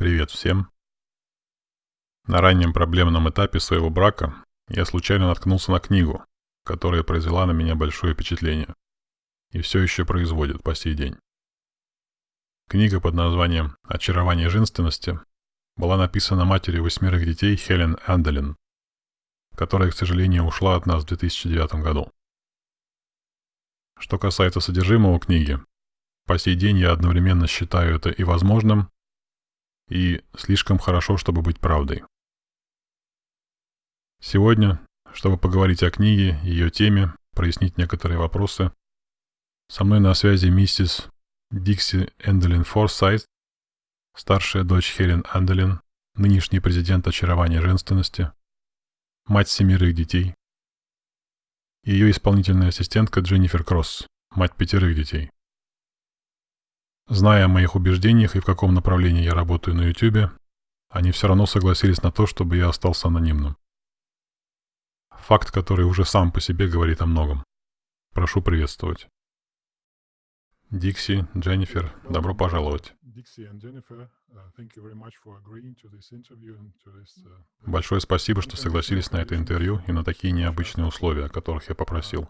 Привет всем. На раннем проблемном этапе своего брака я случайно наткнулся на книгу, которая произвела на меня большое впечатление и все еще производит по сей день. Книга под названием «Очарование женственности» была написана матерью восьмерых детей Хелен Анделин, которая, к сожалению, ушла от нас в 2009 году. Что касается содержимого книги, по сей день я одновременно считаю это и возможным, и слишком хорошо, чтобы быть правдой. Сегодня, чтобы поговорить о книге, ее теме, прояснить некоторые вопросы, со мной на связи миссис Дикси Энделин Форсайт, старшая дочь Хелен Энделин, нынешний президент очарования женственности, мать семерых детей, и ее исполнительная ассистентка Дженнифер Кросс, мать пятерых детей. Зная о моих убеждениях и в каком направлении я работаю на YouTube, они все равно согласились на то, чтобы я остался анонимным. Факт, который уже сам по себе говорит о многом. Прошу приветствовать. Дикси, Дженнифер, добро пожаловать. Большое спасибо, что согласились на это интервью и на такие необычные условия, о которых я попросил.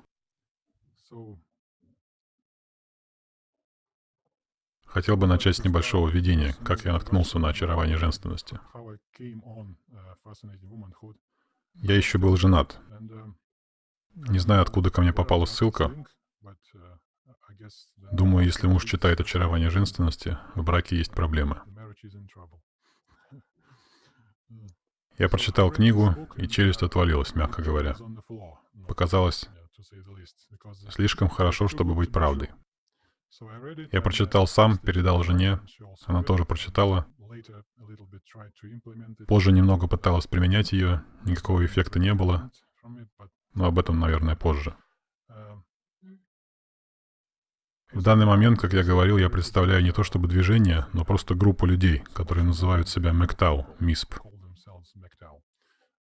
Хотел бы начать с небольшого введения, как я наткнулся на очарование женственности. Я еще был женат. Не знаю, откуда ко мне попала ссылка. Думаю, если муж читает очарование женственности, в браке есть проблемы. Я прочитал книгу, и челюсть отвалилась, мягко говоря. Показалось слишком хорошо, чтобы быть правдой. Я прочитал сам, передал жене, она тоже прочитала. Позже немного пыталась применять ее, никакого эффекта не было, но об этом, наверное, позже. В данный момент, как я говорил, я представляю не то чтобы движение, но просто группу людей, которые называют себя МЭКТАУ, МИСП.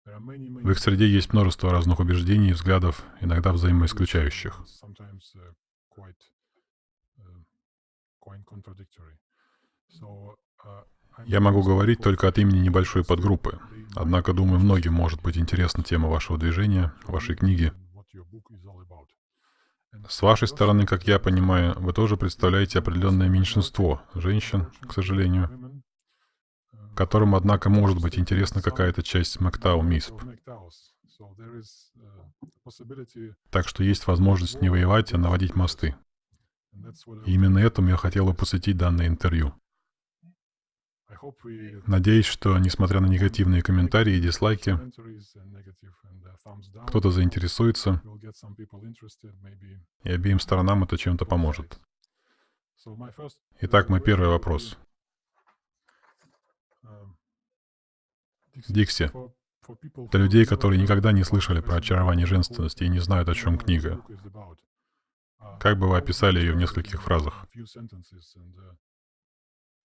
В их среде есть множество разных убеждений и взглядов, иногда взаимоисключающих. Я могу говорить только от имени небольшой подгруппы. Однако, думаю, многим может быть интересна тема вашего движения, вашей книги. С вашей стороны, как я понимаю, вы тоже представляете определенное меньшинство женщин, к сожалению, которым, однако, может быть интересна какая-то часть Мактау МИСП. Так что есть возможность не воевать, а наводить мосты. Именно этому я хотел бы посвятить данное интервью. Надеюсь, что, несмотря на негативные комментарии и дизлайки, кто-то заинтересуется, и обеим сторонам это чем-то поможет. Итак, мой первый вопрос. Дикси, для людей, которые никогда не слышали про очарование женственности и не знают, о чем книга, как бы вы описали ее в нескольких фразах?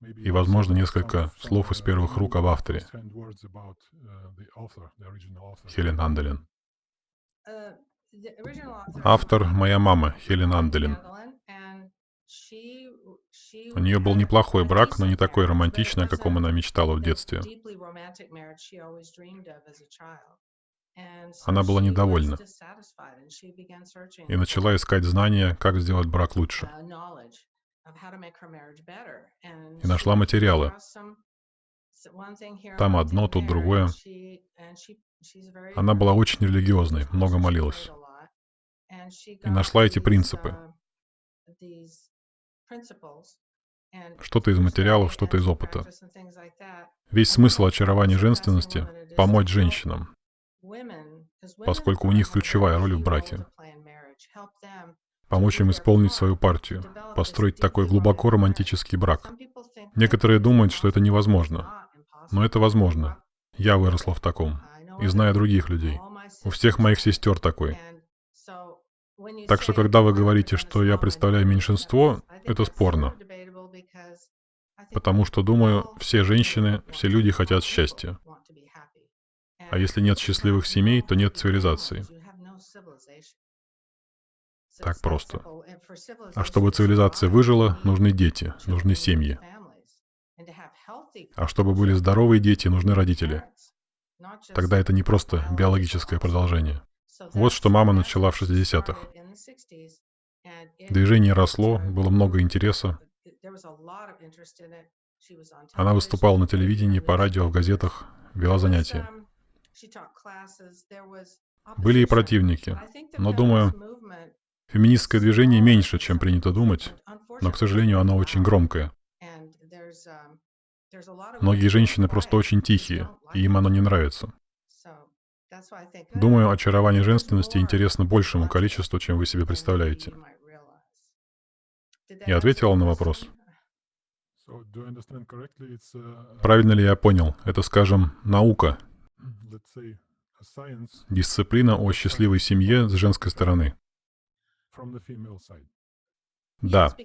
И, возможно, несколько слов из первых рук об авторе. Хелен Анделин. Автор — моя мама, Хелен Анделин. У нее был неплохой брак, но не такой романтичный, о каком она мечтала в детстве. Она была недовольна и начала искать знания, как сделать брак лучше. И нашла материалы. Там одно, тут другое. Она была очень религиозной, много молилась. И нашла эти принципы. Что-то из материалов, что-то из опыта. Весь смысл очарования женственности — помочь женщинам, поскольку у них ключевая роль в браке. Помочь им исполнить свою партию, построить такой глубоко романтический брак. Некоторые думают, что это невозможно. Но это возможно. Я выросла в таком. И знаю других людей. У всех моих сестер такой. Так что, когда вы говорите, что я представляю меньшинство, это спорно. Потому что, думаю, все женщины, все люди хотят счастья. А если нет счастливых семей, то нет цивилизации. Так просто. А чтобы цивилизация выжила, нужны дети, нужны семьи. А чтобы были здоровые дети, нужны родители. Тогда это не просто биологическое продолжение. Вот что мама начала в 60-х. Движение росло, было много интереса. Она выступала на телевидении, по радио, в газетах, вела занятия. Были и противники, но, думаю, феминистское движение меньше, чем принято думать, но, к сожалению, оно очень громкое. Многие женщины просто очень тихие, и им оно не нравится. Думаю, очарование женственности интересно большему количеству, чем вы себе представляете. Я ответила на вопрос. Правильно ли я понял? Это, скажем, наука, дисциплина о счастливой семье с женской стороны. Да,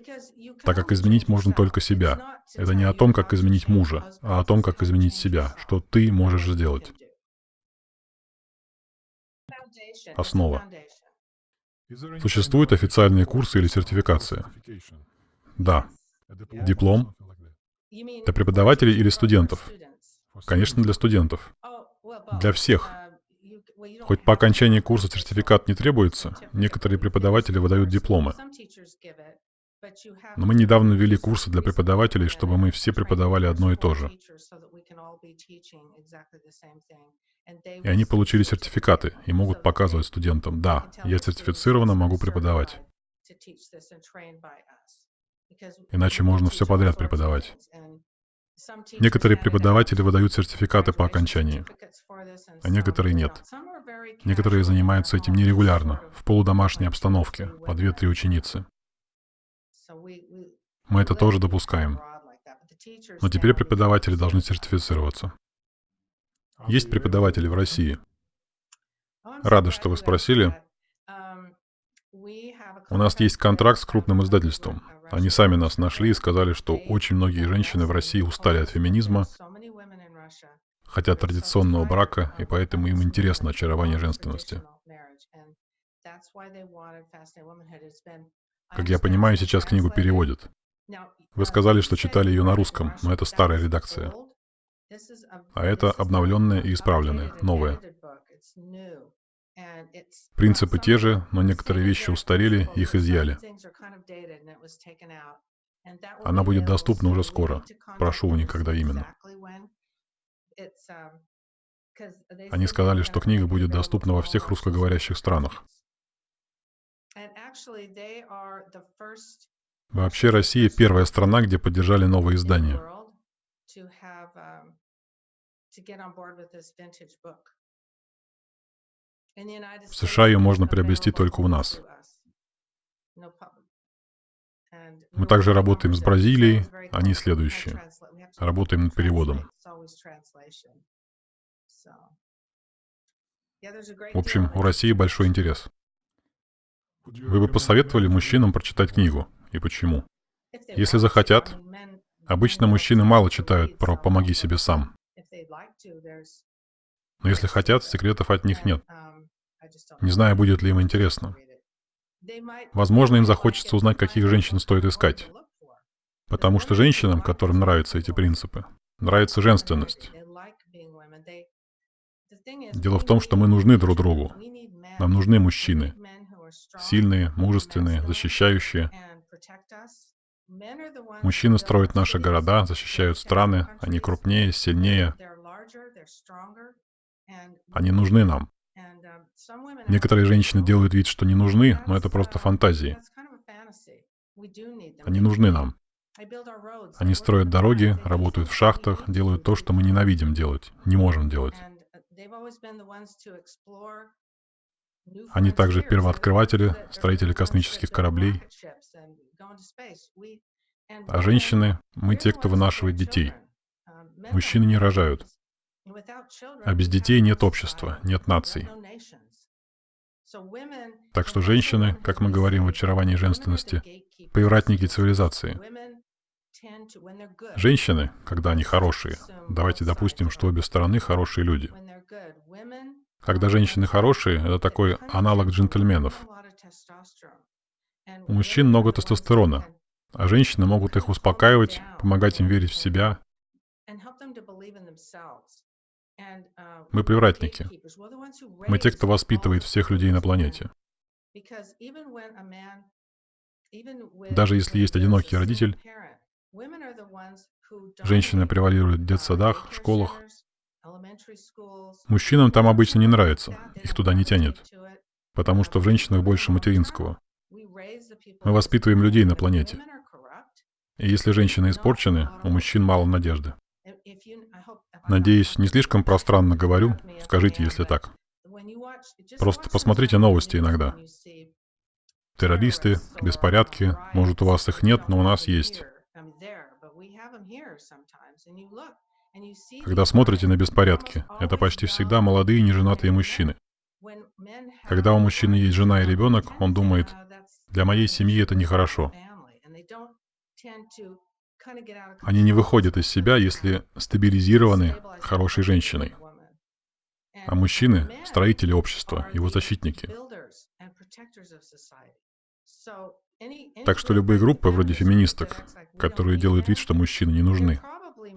так как изменить можно только себя. Это не о том, как изменить мужа, а о том, как изменить себя, что ты можешь сделать. Основа. Существуют официальные курсы или сертификация? Да. Диплом? Для преподавателей или студентов? Конечно, для студентов. Для всех. Хоть по окончании курса сертификат не требуется, некоторые преподаватели выдают дипломы. Но мы недавно ввели курсы для преподавателей, чтобы мы все преподавали одно и то же. И они получили сертификаты и могут показывать студентам, да, я сертифицирована, могу преподавать. Иначе можно все подряд преподавать. Некоторые преподаватели выдают сертификаты по окончании, а некоторые нет. Некоторые занимаются этим нерегулярно, в полудомашней обстановке, по две-три ученицы. Мы это тоже допускаем. Но теперь преподаватели должны сертифицироваться. Есть преподаватели в России? Рада, что вы спросили. У нас есть контракт с крупным издательством. Они сами нас нашли и сказали, что очень многие женщины в России устали от феминизма, хотят традиционного брака, и поэтому им интересно очарование женственности. Как я понимаю, сейчас книгу переводят. Вы сказали, что читали ее на русском, но это старая редакция. А это обновленная и исправленная, новая. Принципы те же, но некоторые вещи устарели, их изъяли. Она будет доступна уже скоро. Прошу, никогда именно. Они сказали, что книга будет доступна во всех русскоговорящих странах. Вообще Россия первая страна, где поддержали новые издания. В США ее можно приобрести только у нас. Мы также работаем с Бразилией, они следующие. Работаем над переводом. В общем, у России большой интерес. Вы бы посоветовали мужчинам прочитать книгу? И почему? Если захотят, обычно мужчины мало читают про «помоги себе сам». Но если хотят, секретов от них нет. Не знаю, будет ли им интересно. Возможно, им захочется узнать, каких женщин стоит искать. Потому что женщинам, которым нравятся эти принципы, нравится женственность. Дело в том, что мы нужны друг другу. Нам нужны мужчины. Сильные, мужественные, защищающие. Мужчины строят наши города, защищают страны. Они крупнее, сильнее. Они нужны нам. Некоторые женщины делают вид, что не нужны, но это просто фантазии. Они нужны нам. Они строят дороги, работают в шахтах, делают то, что мы ненавидим делать, не можем делать. Они также первооткрыватели, строители космических кораблей. А женщины — мы те, кто вынашивает детей. Мужчины не рожают. А без детей нет общества, нет наций. Так что женщины, как мы говорим в очаровании женственности, привратники цивилизации. Женщины, когда они хорошие, давайте допустим, что обе стороны хорошие люди. Когда женщины хорошие, это такой аналог джентльменов. У мужчин много тестостерона, а женщины могут их успокаивать, помогать им верить в себя, Мы привратники. Мы те, кто воспитывает всех людей на планете. Даже если есть одинокий родитель, женщины превалируют в детсадах, школах. Мужчинам там обычно не нравится, их туда не тянет, потому что в женщинах больше материнского. Мы воспитываем людей на планете. И если женщины испорчены, у мужчин мало надежды. Надеюсь, не слишком пространно говорю, скажите, если так. Просто посмотрите новости иногда. Террористы, беспорядки, может у вас их нет, но у нас есть. Когда смотрите на беспорядки, это почти всегда молодые неженатые мужчины. Когда у мужчины есть жена и ребенок, он думает, для моей семьи это нехорошо. Они не выходят из себя, если стабилизированы хорошей женщиной. А мужчины — строители общества, его защитники. Так что любые группы, вроде феминисток, которые делают вид, что мужчины не нужны,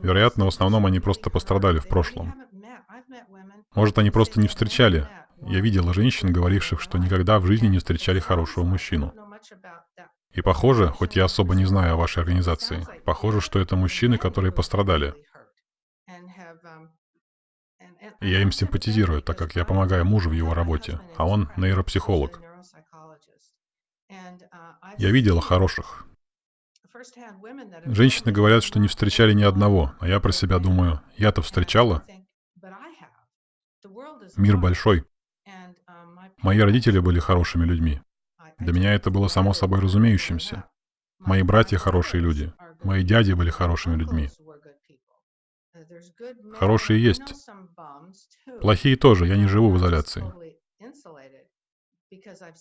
вероятно, в основном они просто пострадали в прошлом. Может, они просто не встречали. Я видела женщин, говоривших, что никогда в жизни не встречали хорошего мужчину. И похоже, хоть я особо не знаю о вашей организации, похоже, что это мужчины, которые пострадали. И я им симпатизирую, так как я помогаю мужу в его работе, а он нейропсихолог. Я видела хороших. Женщины говорят, что не встречали ни одного, а я про себя думаю, я-то встречала. Мир большой. Мои родители были хорошими людьми. Для меня это было само собой разумеющимся. Мои братья хорошие люди. Мои дяди были хорошими людьми. Хорошие есть. Плохие тоже, я не живу в изоляции.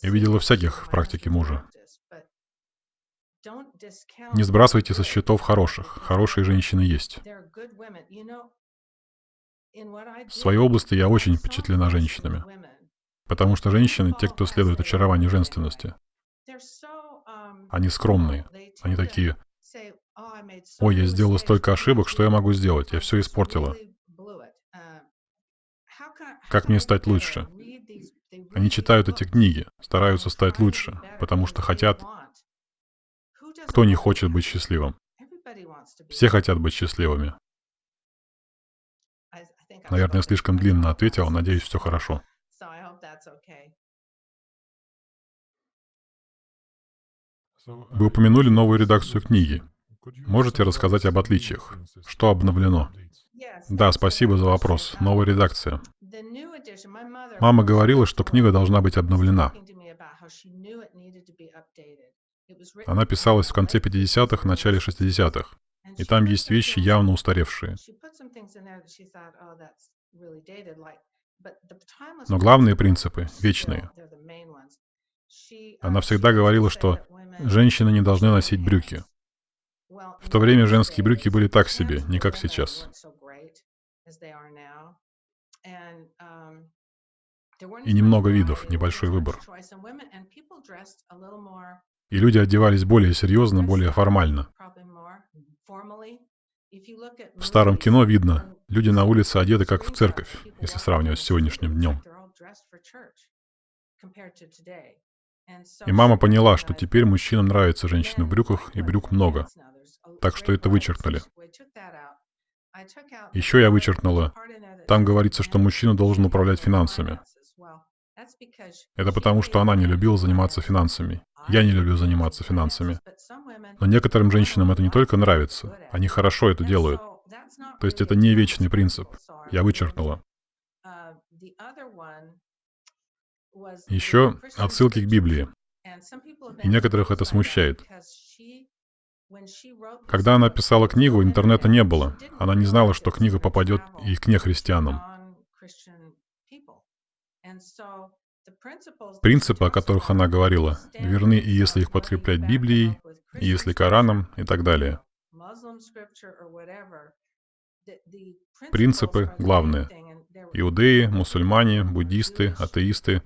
Я видела всяких в практике мужа. Не сбрасывайте со счетов хороших. Хорошие женщины есть. В своей области я очень впечатлена женщинами. Потому что женщины — те, кто следует очарованию женственности. Они скромные. Они такие, «Ой, я сделала столько ошибок, что я могу сделать? Я все испортила. Как мне стать лучше?» Они читают эти книги, стараются стать лучше, потому что хотят... Кто не хочет быть счастливым? Все хотят быть счастливыми. Наверное, я слишком длинно ответил, надеюсь, все хорошо. Вы упомянули новую редакцию книги. Можете рассказать об отличиях? Что обновлено? Да, спасибо за вопрос. Новая редакция. Мама говорила, что книга должна быть обновлена. Она писалась в конце 50-х, начале 60-х. И там есть вещи явно устаревшие. Но главные принципы вечные. Она всегда говорила, что женщины не должны носить брюки. В то время женские брюки были так себе, не как сейчас. И немного видов, небольшой выбор. И люди одевались более серьезно, более формально. В старом кино видно, люди на улице одеты как в церковь, если сравнивать с сегодняшним днем. И мама поняла, что теперь мужчинам нравятся женщины в брюках, и брюк много. Так что это вычеркнули. Еще я вычеркнула. Там говорится, что мужчина должен управлять финансами. Это потому, что она не любила заниматься финансами. Я не люблю заниматься финансами. Но некоторым женщинам это не только нравится, они хорошо это делают. То есть это не вечный принцип. Я вычеркнула. Еще отсылки к Библии. И некоторых это смущает. Когда она писала книгу, интернета не было. Она не знала, что книга попадет и к нехристианам. Принципы, о которых она говорила, верны и если их подкреплять Библией, и если Кораном и так далее. Принципы главные. Иудеи, мусульмане, буддисты, атеисты.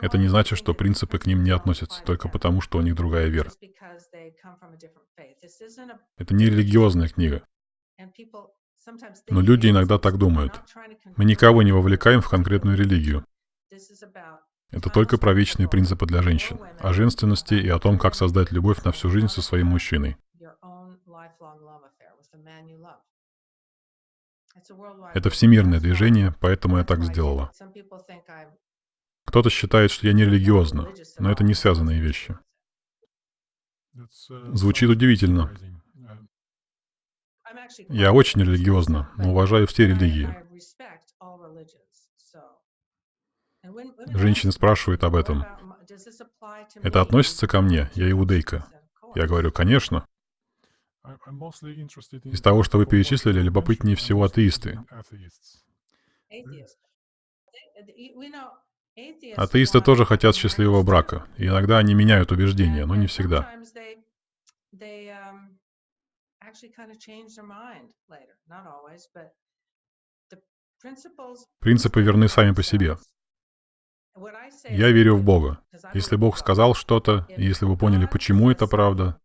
Это не значит, что принципы к ним не относятся только потому, что у них другая вера. Это не религиозная книга. Но люди иногда так думают. Мы никого не вовлекаем в конкретную религию. Это только про вечные принципы для женщин, о женственности и о том, как создать любовь на всю жизнь со своим мужчиной. Это всемирное движение, поэтому я так сделала. Кто-то считает, что я не религиозна, но это не связанные вещи. Звучит удивительно. Я очень религиозна, но уважаю все религии. Женщины спрашивают об этом. Это относится ко мне? Я иудейка. Я говорю, конечно. Из того, что вы перечислили, любопытнее всего атеисты. Атеисты тоже хотят счастливого брака. И иногда они меняют убеждения, но не всегда. Принципы верны сами по себе. Я верю в Бога. Если Бог сказал что-то, и если вы поняли, почему это правда,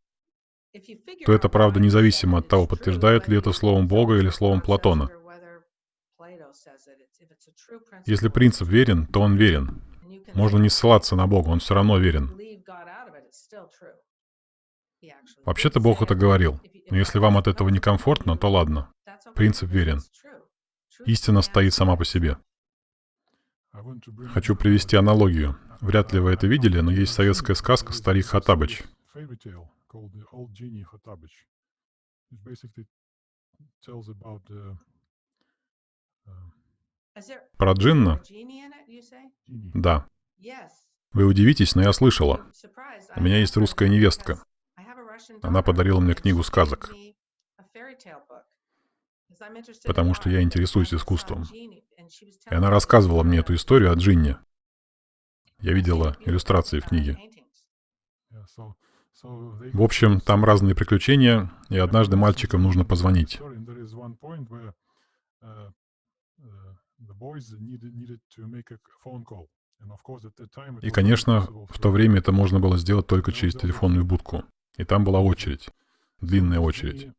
то это правда независимо от того, подтверждает ли это словом Бога или словом Платона. Если принцип верен, то он верен. Можно не ссылаться на Бога, он все равно верен. Вообще-то Бог это говорил. Но если вам от этого некомфортно, то ладно. Принцип верен. Истина стоит сама по себе. Хочу привести аналогию. Вряд ли вы это видели, но есть советская сказка «Старик Хатабыч». Про джинна? Да. Вы удивитесь, но я слышала. У меня есть русская невестка. Она подарила мне книгу сказок, потому что я интересуюсь искусством. И она рассказывала мне эту историю о джинне. Я видела иллюстрации в книге. В общем, там разные приключения, и однажды мальчикам нужно позвонить. И, конечно, в то время это можно было сделать только через телефонную будку. И там была очередь, длинная очередь.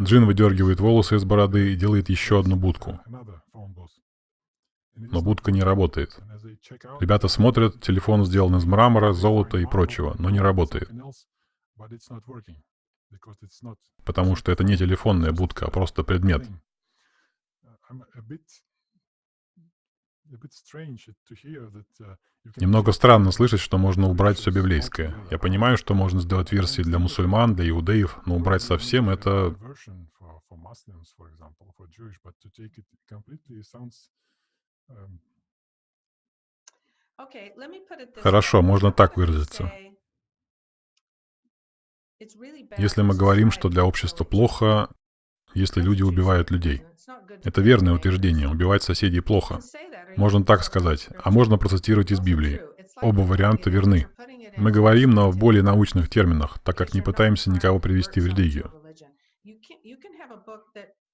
Джин выдергивает волосы из бороды и делает еще одну будку. Но будка не работает. Ребята смотрят, телефон сделан из мрамора, золота и прочего, но не работает. Потому что это не телефонная будка, а просто предмет. Немного странно слышать, что можно убрать все библейское. Я понимаю, что можно сделать версии для мусульман, для иудеев, но убрать совсем это... Хорошо, можно так выразиться. Если мы говорим, что для общества плохо, если люди убивают людей. Это верное утверждение. Убивать соседей плохо. Можно так сказать, а можно процитировать из Библии. Оба варианта верны. Мы говорим, но в более научных терминах, так как не пытаемся никого привести в религию.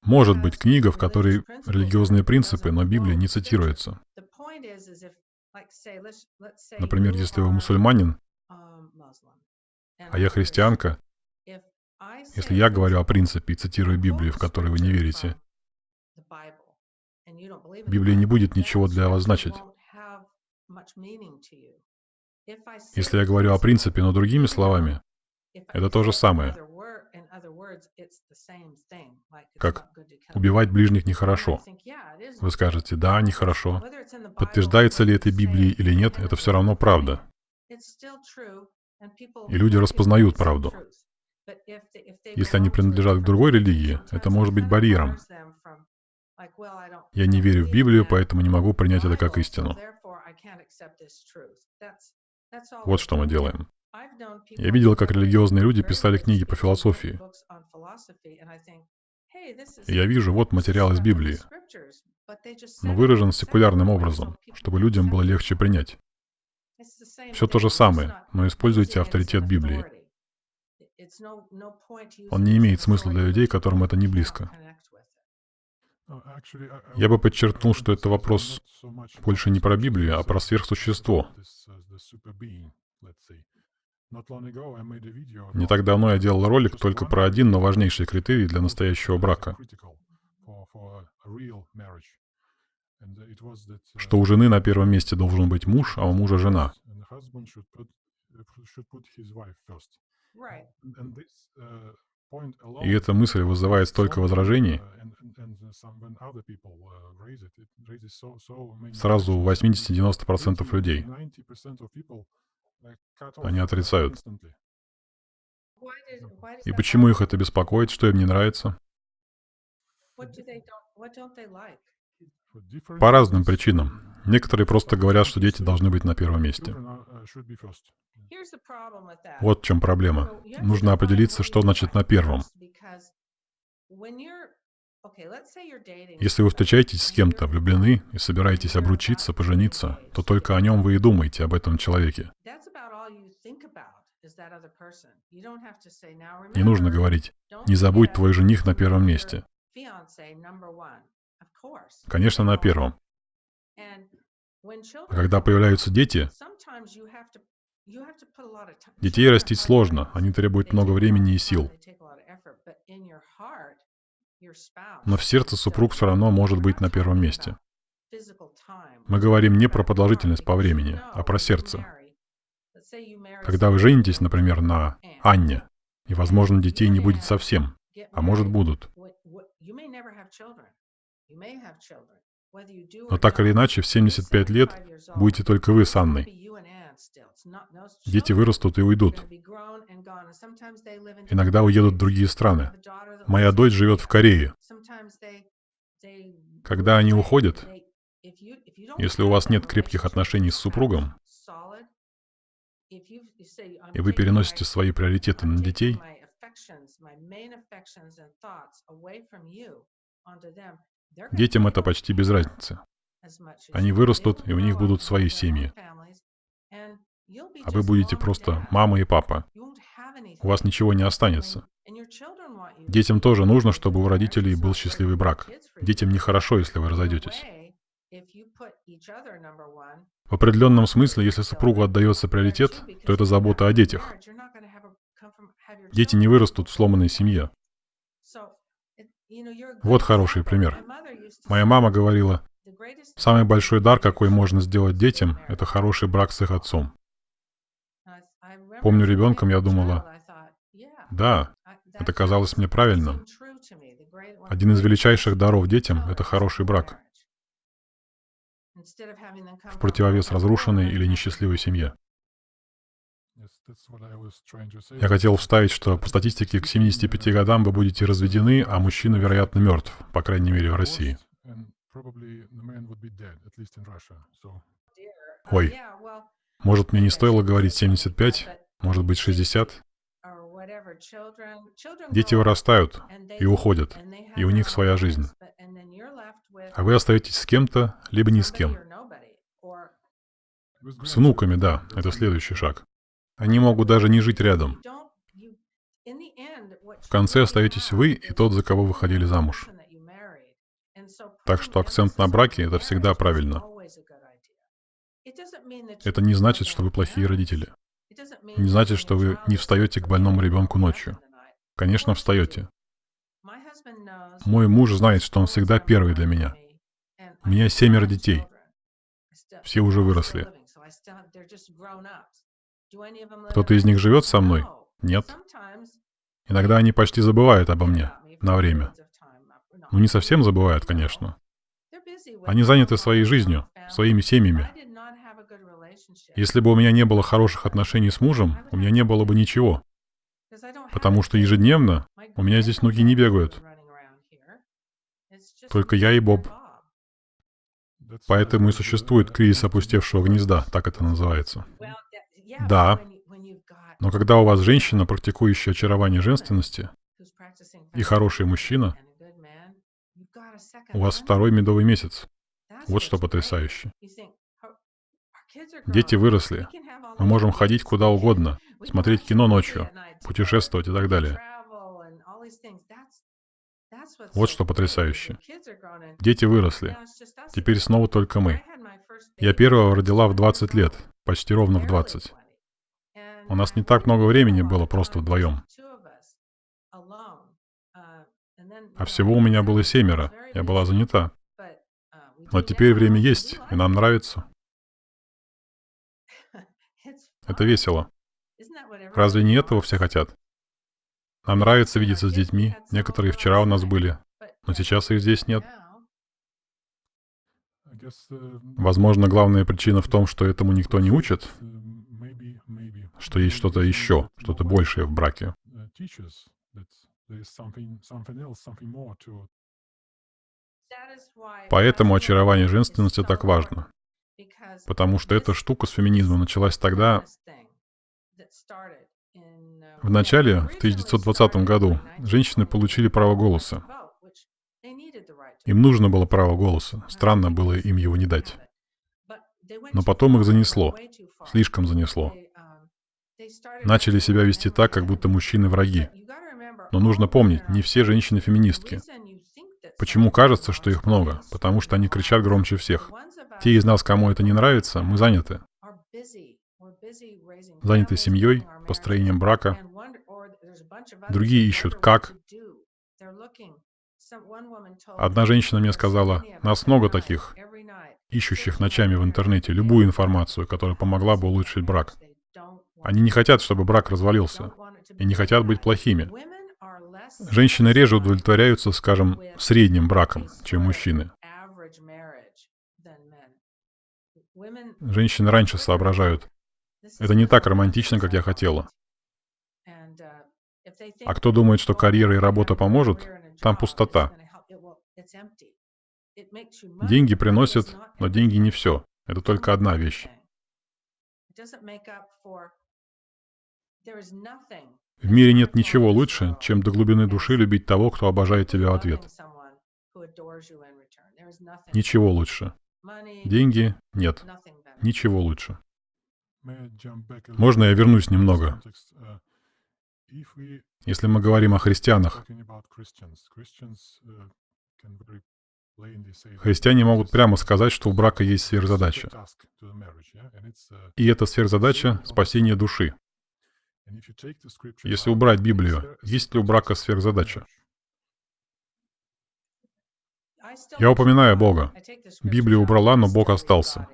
Может быть книга, в которой религиозные принципы, но Библия не цитируется. Например, если вы мусульманин, а я христианка, если я говорю о принципе и цитирую Библию, в которой вы не верите, Библия не будет ничего для вас значить. Если я говорю о принципе, но другими словами, это то же самое. Как убивать ближних нехорошо. Вы скажете, да, нехорошо. Подтверждается ли это Библией или нет, это все равно правда. И люди распознают правду. Если они принадлежат к другой религии, это может быть барьером. Я не верю в Библию, поэтому не могу принять это как истину. Вот что мы делаем. Я видел, как религиозные люди писали книги по философии. И я вижу, вот материал из Библии, но выражен секулярным образом, чтобы людям было легче принять. Все то же самое, но используйте авторитет Библии. Он не имеет смысла для людей, которым это не близко. Я бы подчеркнул, что это вопрос больше не про Библию, а про сверхсущество. Не так давно я делал ролик только про один, но важнейший критерий для настоящего брака. Что у жены на первом месте должен быть муж, а у мужа жена. И эта мысль вызывает столько возражений. Сразу у 80-90% людей. Они отрицают. И почему их это беспокоит? Что им не нравится? По разным причинам. Некоторые просто говорят, что дети должны быть на первом месте. Вот в чем проблема. Нужно определиться, что значит на первом. Если вы встречаетесь с кем-то, влюблены и собираетесь обручиться, пожениться, то только о нем вы и думаете, об этом человеке. Не нужно говорить, не забудь твой жених на первом месте. Конечно, на первом. А когда появляются дети, детей растить сложно, они требуют много времени и сил. Но в сердце супруг все равно может быть на первом месте. Мы говорим не про продолжительность по времени, а про сердце. Когда вы женитесь, например, на Анне, и, возможно, детей не будет совсем, а может, будут. Но так или иначе, в 75 лет будете только вы с Анной. Дети вырастут и уйдут. Иногда уедут в другие страны. Моя дочь живет в Корее. Когда они уходят, если у вас нет крепких отношений с супругом, и вы переносите свои приоритеты на детей, Детям это почти без разницы. Они вырастут, и у них будут свои семьи. А вы будете просто мама и папа. У вас ничего не останется. Детям тоже нужно, чтобы у родителей был счастливый брак. Детям нехорошо, если вы разойдетесь. В определенном смысле, если супругу отдается приоритет, то это забота о детях. Дети не вырастут в сломанной семье. Вот хороший пример. Моя мама говорила, самый большой дар, какой можно сделать детям, это хороший брак с их отцом. Помню, ребенком я думала, да, это казалось мне правильным. Один из величайших даров детям — это хороший брак. В противовес разрушенной или несчастливой семье. Я хотел вставить, что по статистике к 75 годам вы будете разведены, а мужчина, вероятно, мертв, по крайней мере, в России. Ой, может, мне не стоило говорить 75, может быть, 60? Дети вырастают и уходят, и у них своя жизнь. А вы остаетесь с кем-то, либо ни с кем. С внуками, да, это следующий шаг. Они могут даже не жить рядом. В конце остаетесь вы и тот, за кого вы ходили замуж. Так что акцент на браке — это всегда правильно. Это не значит, что вы плохие родители. Не значит, что вы не встаете к больному ребенку ночью. Конечно, встаете. Мой муж знает, что он всегда первый для меня. У меня семеро детей. Все уже выросли. Кто-то из них живет со мной? Нет. Иногда они почти забывают обо мне на время. Ну, не совсем забывают, конечно. Они заняты своей жизнью, своими семьями. Если бы у меня не было хороших отношений с мужем, у меня не было бы ничего. Потому что ежедневно у меня здесь ноги не бегают. Только я и Боб. Поэтому и существует кризис опустевшего гнезда, так это называется. Да. Но когда у вас женщина, практикующая очарование женственности, и хороший мужчина, у вас второй медовый месяц. Вот что потрясающе. Дети выросли. Мы можем ходить куда угодно, смотреть кино ночью, путешествовать и так далее. Вот что потрясающе. Дети выросли. Теперь снова только мы. Я первого родила в 20 лет, почти ровно в 20. У нас не так много времени было просто вдвоем. А всего у меня было семеро. Я была занята. Но теперь время есть, и нам нравится. Это весело. Разве не этого все хотят? Нам нравится видеться с детьми. Некоторые вчера у нас были, но сейчас их здесь нет. Возможно, главная причина в том, что этому никто не учит, что есть что-то еще, что-то большее в браке. Поэтому очарование женственности так важно. Потому что эта штука с феминизмом началась тогда, в начале, в 1920 году, женщины получили право голоса. Им нужно было право голоса. Странно было им его не дать. Но потом их занесло. Слишком занесло. Начали себя вести так, как будто мужчины враги. Но нужно помнить, не все женщины феминистки. Почему кажется, что их много? Потому что они кричат громче всех. Те из нас, кому это не нравится, мы заняты. Заняты семьей, построением брака. Другие ищут как. Одна женщина мне сказала, нас много таких, ищущих ночами в интернете любую информацию, которая помогла бы улучшить брак. Они не хотят, чтобы брак развалился, и не хотят быть плохими. Женщины реже удовлетворяются, скажем, средним браком, чем мужчины. Женщины раньше соображают. Это не так романтично, как я хотела. А кто думает, что карьера и работа поможет, там пустота. Деньги приносят, но деньги не все. Это только одна вещь. В мире нет ничего лучше, чем до глубины души любить того, кто обожает тебя в ответ. Ничего лучше. Деньги — нет. Ничего лучше. Можно я вернусь немного? Если мы говорим о христианах, христиане могут прямо сказать, что у брака есть сверхзадача. И эта сверхзадача — спасение души. Если убрать Библию, есть ли у брака сверхзадача? Я упоминаю Бога. Библию убрала, но Бог остался.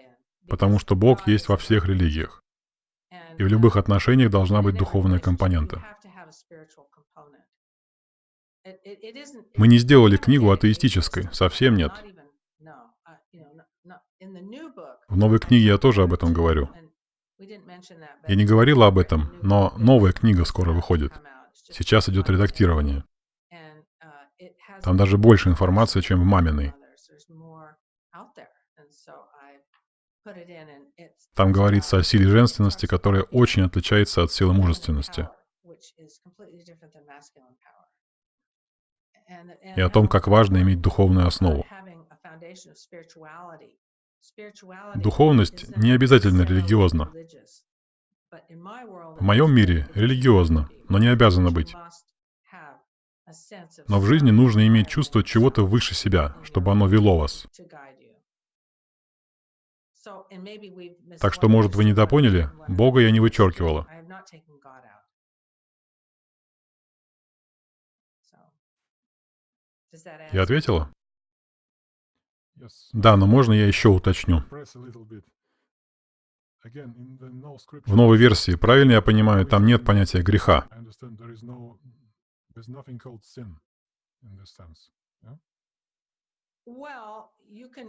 Потому что Бог есть во всех религиях. И в любых отношениях должна быть духовная компонента. Мы не сделали книгу атеистической, совсем нет. В новой книге я тоже об этом говорю. Я не говорила об этом, но новая книга скоро выходит. Сейчас идет редактирование. Там даже больше информации, чем в маминой. Там говорится о силе женственности, которая очень отличается от силы мужественности. И о том, как важно иметь духовную основу. Духовность не обязательно религиозна. В моем мире религиозно, но не обязано быть. Но в жизни нужно иметь чувство чего-то выше себя, чтобы оно вело вас. Так что, может, вы недопоняли, Бога я не вычеркивала. Я ответила? Да, но можно я еще уточню? В новой версии, правильно я понимаю, там нет понятия греха.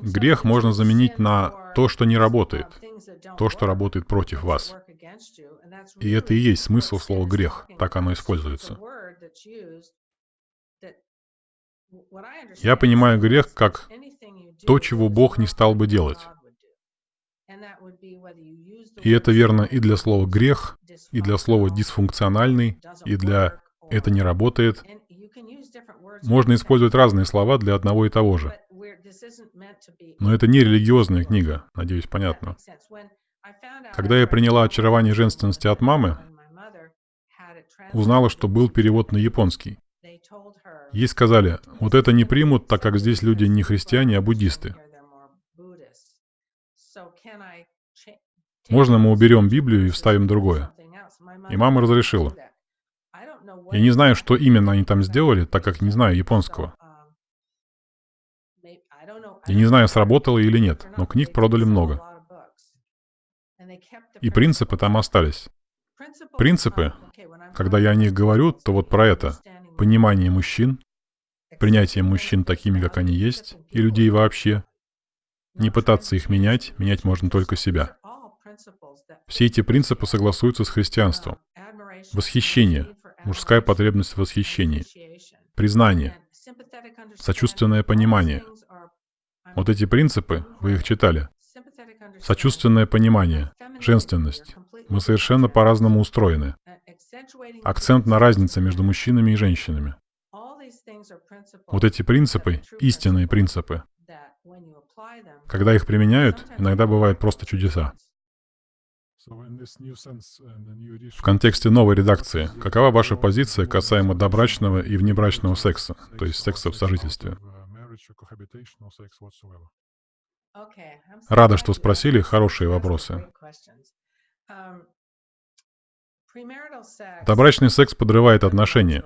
Грех можно заменить на то, что не работает, то, что работает против вас. И это и есть смысл слова «грех», так оно используется. Я понимаю грех как то, чего Бог не стал бы делать. И это верно и для слова «грех», и для слова «дисфункциональный», и для «это не работает». Можно использовать разные слова для одного и того же. Но это не религиозная книга, надеюсь, понятно. Когда я приняла очарование женственности от мамы, узнала, что был перевод на японский. Ей сказали, вот это не примут, так как здесь люди не христиане, а буддисты. Можно мы уберем Библию и вставим другое? И мама разрешила. Я не знаю, что именно они там сделали, так как не знаю японского. Я не знаю, сработало или нет, но книг продали много. И принципы там остались. Принципы, когда я о них говорю, то вот про это. Понимание мужчин, принятие мужчин такими, как они есть, и людей вообще. Не пытаться их менять, менять можно только себя. Все эти принципы согласуются с христианством. Восхищение, мужская потребность в восхищении, признание, сочувственное понимание. Вот эти принципы, вы их читали. Сочувственное понимание, женственность. Мы совершенно по-разному устроены. Акцент на разнице между мужчинами и женщинами. Вот эти принципы, истинные принципы, когда их применяют, иногда бывают просто чудеса. В контексте новой редакции, какова ваша позиция касаемо добрачного и внебрачного секса, то есть секса в сожительстве? Рада, что спросили хорошие вопросы. Добрачный секс подрывает отношения.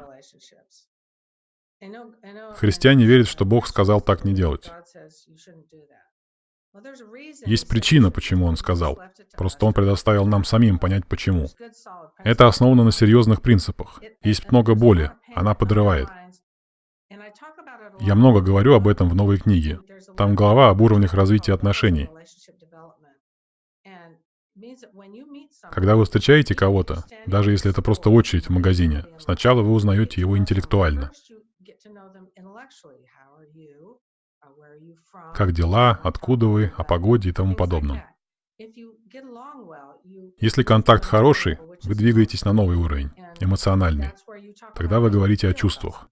Христиане верят, что Бог сказал так не делать. Есть причина, почему Он сказал. Просто Он предоставил нам самим понять, почему. Это основано на серьезных принципах. Есть много боли, она подрывает. Я много говорю об этом в новой книге. Там глава об уровнях развития отношений. Когда вы встречаете кого-то, даже если это просто очередь в магазине, сначала вы узнаете его интеллектуально. Как дела, откуда вы, о погоде и тому подобном. Если контакт хороший, вы двигаетесь на новый уровень, эмоциональный. Тогда вы говорите о чувствах.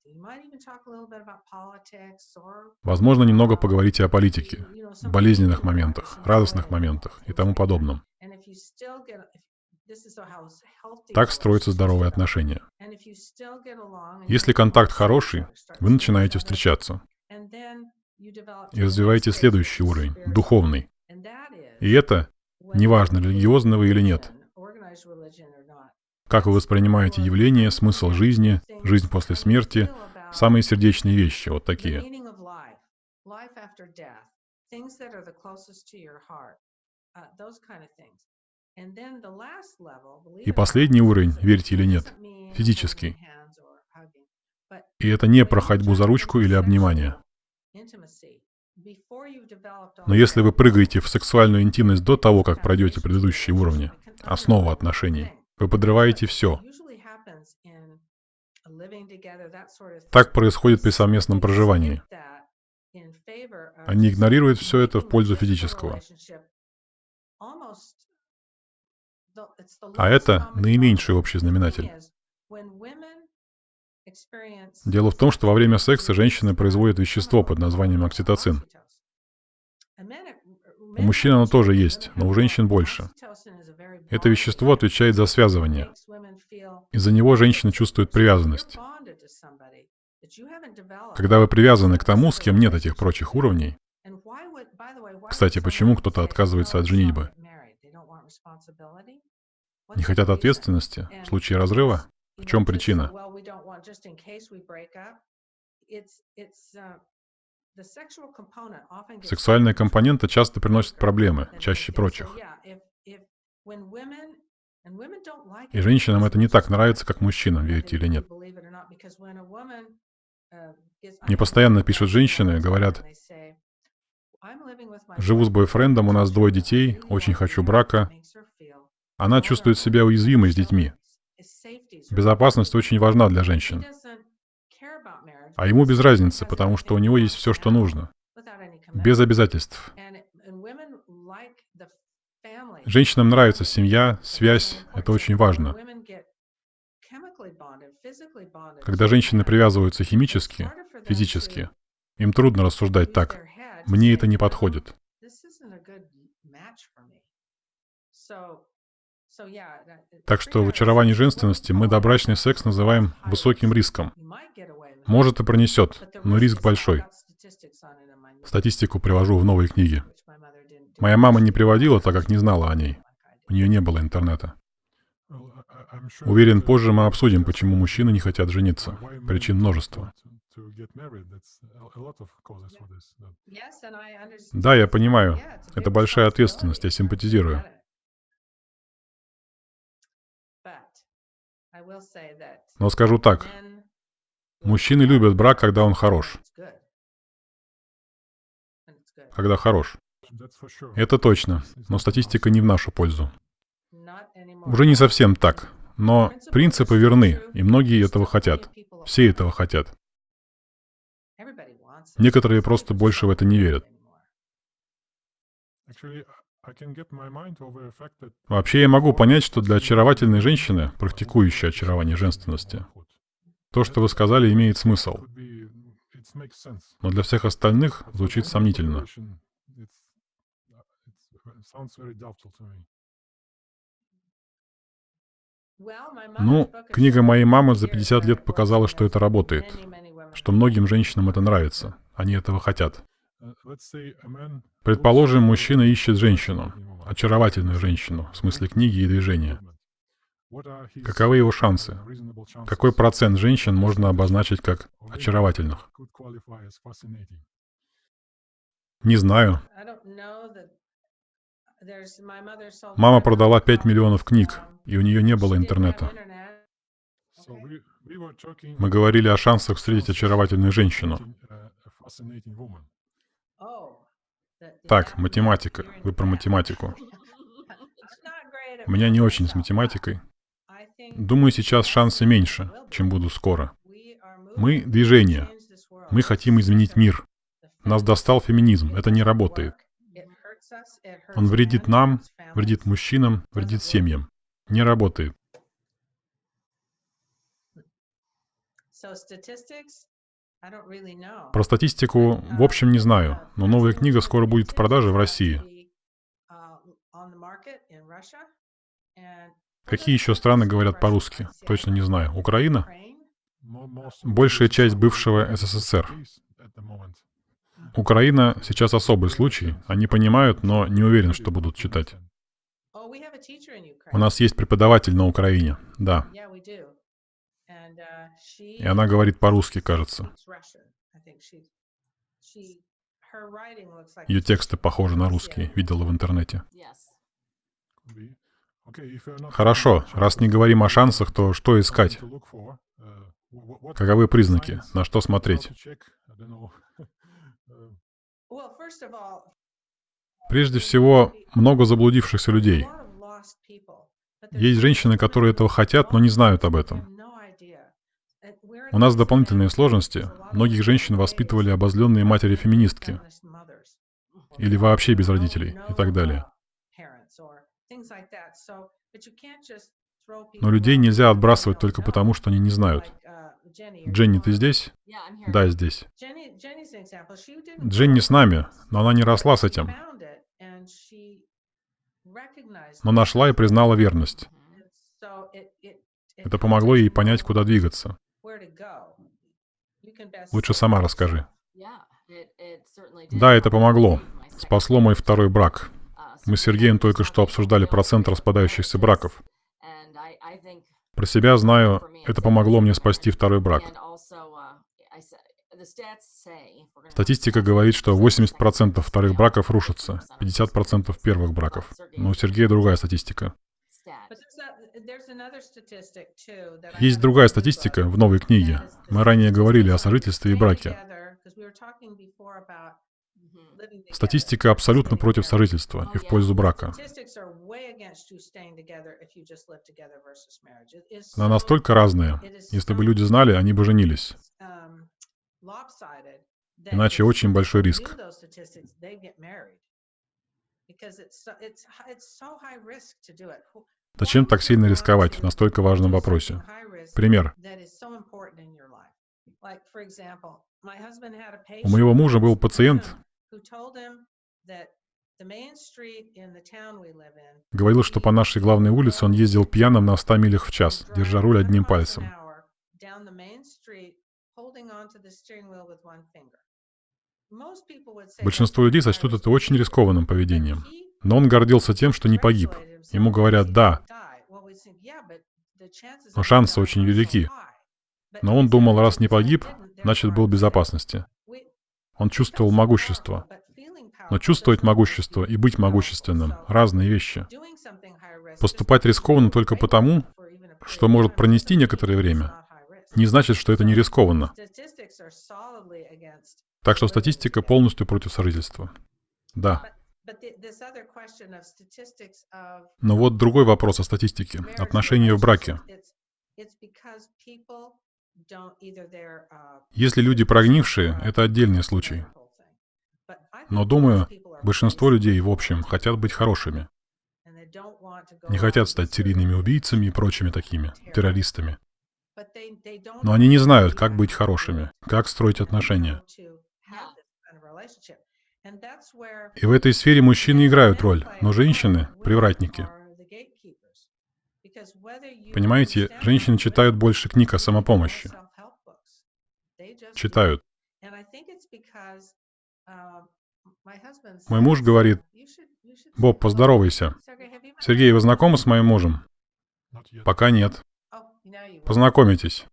Возможно, немного поговорите о политике, болезненных моментах, радостных моментах и тому подобном. Так строятся здоровые отношения. Если контакт хороший, вы начинаете встречаться. И развиваете следующий уровень, духовный. И это, неважно, религиозно вы или нет, как вы воспринимаете явление, смысл жизни, жизнь после смерти, самые сердечные вещи, вот такие. И последний уровень, верьте или нет, физический. И это не про ходьбу за ручку или обнимание. Но если вы прыгаете в сексуальную интимность до того, как пройдете предыдущие уровни, основу отношений, вы подрываете все. Так происходит при совместном проживании. Они игнорируют все это в пользу физического. А это наименьший общий знаменатель. Дело в том, что во время секса женщины производят вещество под названием окситоцин. У мужчин оно тоже есть, но у женщин больше. Это вещество отвечает за связывание. Из-за него женщина чувствует привязанность. Когда вы привязаны к тому, с кем нет этих прочих уровней, кстати, почему кто-то отказывается от женитьбы? Не хотят ответственности в случае разрыва? В чем причина? Сексуальная компонента часто приносит проблемы, чаще прочих. И женщинам это не так нравится, как мужчинам, верите или нет. Мне постоянно пишут женщины, говорят, живу с бойфрендом, у нас двое детей, очень хочу брака. Она чувствует себя уязвимой с детьми. Безопасность очень важна для женщин. А ему без разницы, потому что у него есть все, что нужно. Без обязательств. Женщинам нравится семья, связь. Это очень важно. Когда женщины привязываются химически, физически, им трудно рассуждать так. Мне это не подходит. Так что в очаровании женственности мы добрачный секс называем высоким риском. Может и пронесет, но риск большой. Статистику привожу в новой книге. Моя мама не приводила, так как не знала о ней. У нее не было интернета. Уверен, позже мы обсудим, почему мужчины не хотят жениться. Причин множество. Да, я понимаю. Это большая ответственность, я симпатизирую. Но скажу так. Мужчины любят брак, когда он хорош. Когда хорош. Это точно, но статистика не в нашу пользу. Уже не совсем так, но принципы верны, и многие этого хотят. Все этого хотят. Некоторые просто больше в это не верят. Вообще я могу понять, что для очаровательной женщины, практикующей очарование женственности, то, что вы сказали, имеет смысл. Но для всех остальных звучит сомнительно. Ну, книга моей мамы за 50 лет показала, что это работает, что многим женщинам это нравится, они этого хотят. Предположим, мужчина ищет женщину, очаровательную женщину, в смысле книги и движения. Каковы его шансы? Какой процент женщин можно обозначить как очаровательных? Не знаю. Мама продала 5 миллионов книг, и у нее не было интернета. Мы говорили о шансах встретить очаровательную женщину. Так, математика. Вы про математику. У меня не очень с математикой. Думаю, сейчас шансы меньше, чем будут скоро. Мы — движение. Мы хотим изменить мир. Нас достал феминизм. Это не работает. Он вредит нам, вредит мужчинам, вредит семьям. Не работает. Про статистику в общем не знаю, но новая книга скоро будет в продаже в России. Какие еще страны говорят по-русски? Точно не знаю. Украина? Большая часть бывшего СССР. Украина сейчас особый случай. Они понимают, но не уверен, что будут читать. У нас есть преподаватель на Украине, да. И она говорит по-русски, кажется. Ее тексты похожи на русские, видела в интернете. Хорошо, раз не говорим о шансах, то что искать? Каковы признаки? На что смотреть? Прежде всего, много заблудившихся людей. Есть женщины, которые этого хотят, но не знают об этом. У нас дополнительные сложности. Многих женщин воспитывали обозленные матери-феминистки. Или вообще без родителей и так далее. Но людей нельзя отбрасывать только потому, что они не знают. Дженни, ты здесь? Да, здесь. Дженни с нами, но она не росла с этим. Но нашла и признала верность. Это помогло ей понять, куда двигаться. Лучше сама расскажи. Да, это помогло. Спасло мой второй брак. Мы с Сергеем только что обсуждали процент распадающихся браков. Про себя знаю, это помогло мне спасти второй брак. Статистика говорит, что 80% вторых браков рушатся, 50% первых браков. Но у Сергея другая статистика. Есть другая статистика в новой книге. Мы ранее говорили о сожительстве и браке. Статистика абсолютно против сожительства и в пользу брака. Она настолько разная. Если бы люди знали, они бы женились. Иначе очень большой риск. Зачем так сильно рисковать в настолько важном вопросе? Пример. У моего мужа был пациент, Говорил, что по нашей главной улице он ездил пьяным на 100 милях в час, держа руль одним пальцем. Большинство людей сочтут это очень рискованным поведением. Но он гордился тем, что не погиб. Ему говорят «да», но шансы очень велики. Но он думал, раз не погиб, значит был в безопасности. Он чувствовал могущество. Но чувствовать могущество и быть могущественным — разные вещи. Поступать рискованно только потому, что может пронести некоторое время, не значит, что это не рискованно. Так что статистика полностью против сожительства. Да. Но вот другой вопрос о статистике. Отношения в браке. Если люди прогнившие, это отдельный случай. Но думаю, большинство людей, в общем, хотят быть хорошими. Не хотят стать серийными убийцами и прочими такими, террористами. Но они не знают, как быть хорошими, как строить отношения. И в этой сфере мужчины играют роль, но женщины — привратники. Понимаете, женщины читают больше книг о самопомощи. Читают. Мой муж говорит, «Боб, поздоровайся. Сергей, вы знакомы с моим мужем?» «Пока нет». «Познакомитесь».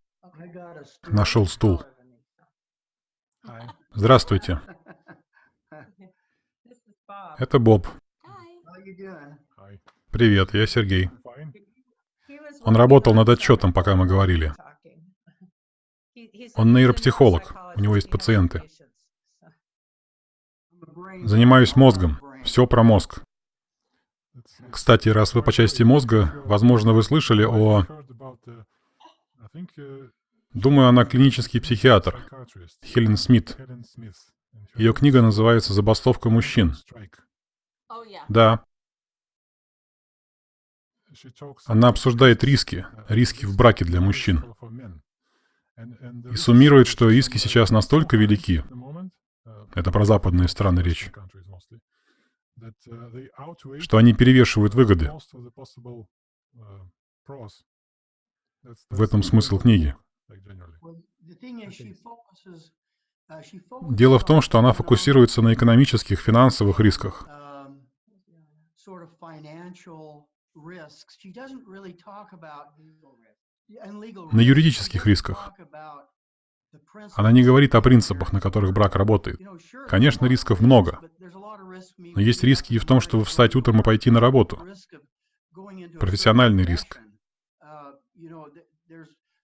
Нашел стул. Здравствуйте. Это Боб. Привет, я Сергей. Он работал над отчетом, пока мы говорили. Он нейропсихолог, у него есть пациенты. Занимаюсь мозгом, все про мозг. Кстати, раз вы по части мозга, возможно, вы слышали о... Думаю, она клинический психиатр, Хелен Смит. Ее книга называется «Забастовка мужчин». Да. Она обсуждает риски, риски в браке для мужчин. И суммирует, что риски сейчас настолько велики, это про западные страны речь, что они перевешивают выгоды. В этом смысл книги. Дело в том, что она фокусируется на экономических, финансовых рисках. На юридических рисках. Она не говорит о принципах, на которых брак работает. Конечно, рисков много. Но есть риски и в том, чтобы встать утром и пойти на работу. Профессиональный риск.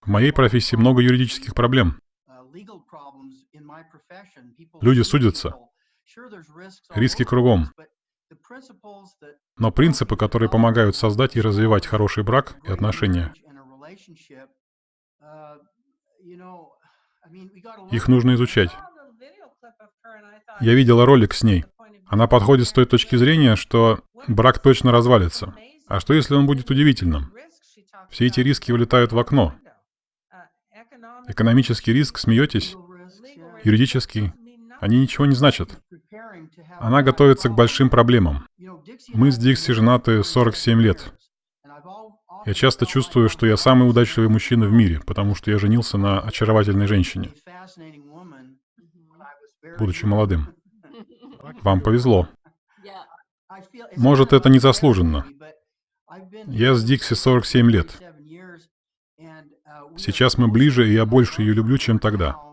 В моей профессии много юридических проблем. Люди судятся. Риски кругом. Но принципы, которые помогают создать и развивать хороший брак и отношения, их нужно изучать. Я видела ролик с ней. Она подходит с той точки зрения, что брак точно развалится. А что если он будет удивительным? Все эти риски улетают в окно. Экономический риск, смеетесь? Юридический? Они ничего не значат. Она готовится к большим проблемам. Мы с Дикси женаты 47 лет. Я часто чувствую, что я самый удачливый мужчина в мире, потому что я женился на очаровательной женщине, будучи молодым. Вам повезло. Может, это незаслуженно. Я с Дикси 47 лет. Сейчас мы ближе, и я больше ее люблю, чем тогда.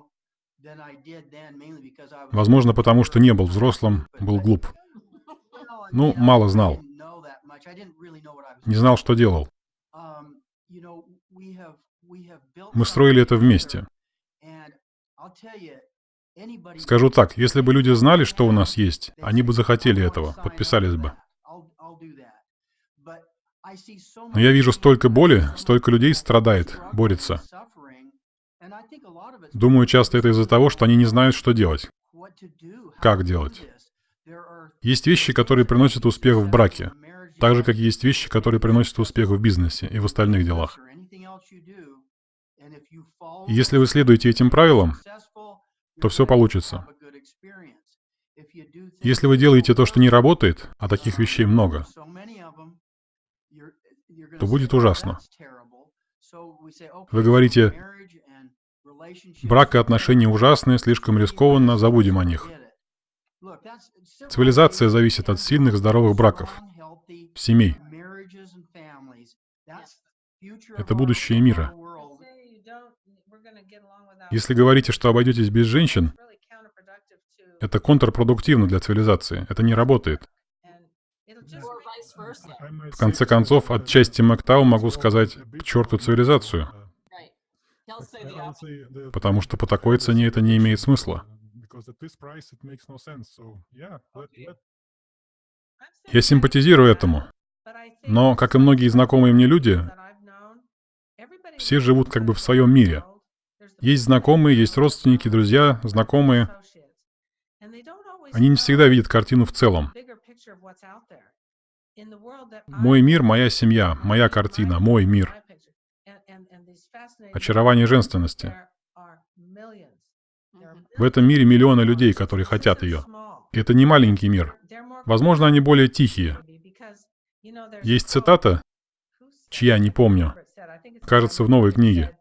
Возможно, потому что не был взрослым, был глуп. Ну, мало знал. Не знал, что делал. Мы строили это вместе. Скажу так, если бы люди знали, что у нас есть, они бы захотели этого, подписались бы. Но я вижу столько боли, столько людей страдает, борется. Думаю, часто это из-за того, что они не знают, что делать. Как делать? Есть вещи, которые приносят успех в браке, так же, как есть вещи, которые приносят успех в бизнесе и в остальных делах. И если вы следуете этим правилам, то все получится. Если вы делаете то, что не работает, а таких вещей много, то будет ужасно. Вы говорите, брак и отношения ужасные, слишком рискованно, забудем о них. Цивилизация зависит от сильных, здоровых браков, семей. Это будущее мира. Если говорите, что обойдетесь без женщин, это контрпродуктивно для цивилизации. Это не работает. В конце концов, отчасти Мактау могу сказать к черту цивилизацию. Потому что по такой цене это не имеет смысла. Я симпатизирую этому. Но, как и многие знакомые мне люди, все живут как бы в своем мире. Есть знакомые, есть родственники, друзья, знакомые. Они не всегда видят картину в целом. Мой мир, моя семья, моя картина, мой мир. Очарование женственности. В этом мире миллионы людей, которые хотят ее. Это не маленький мир. Возможно, они более тихие. Есть цитата, чья не помню, кажется, в новой книге.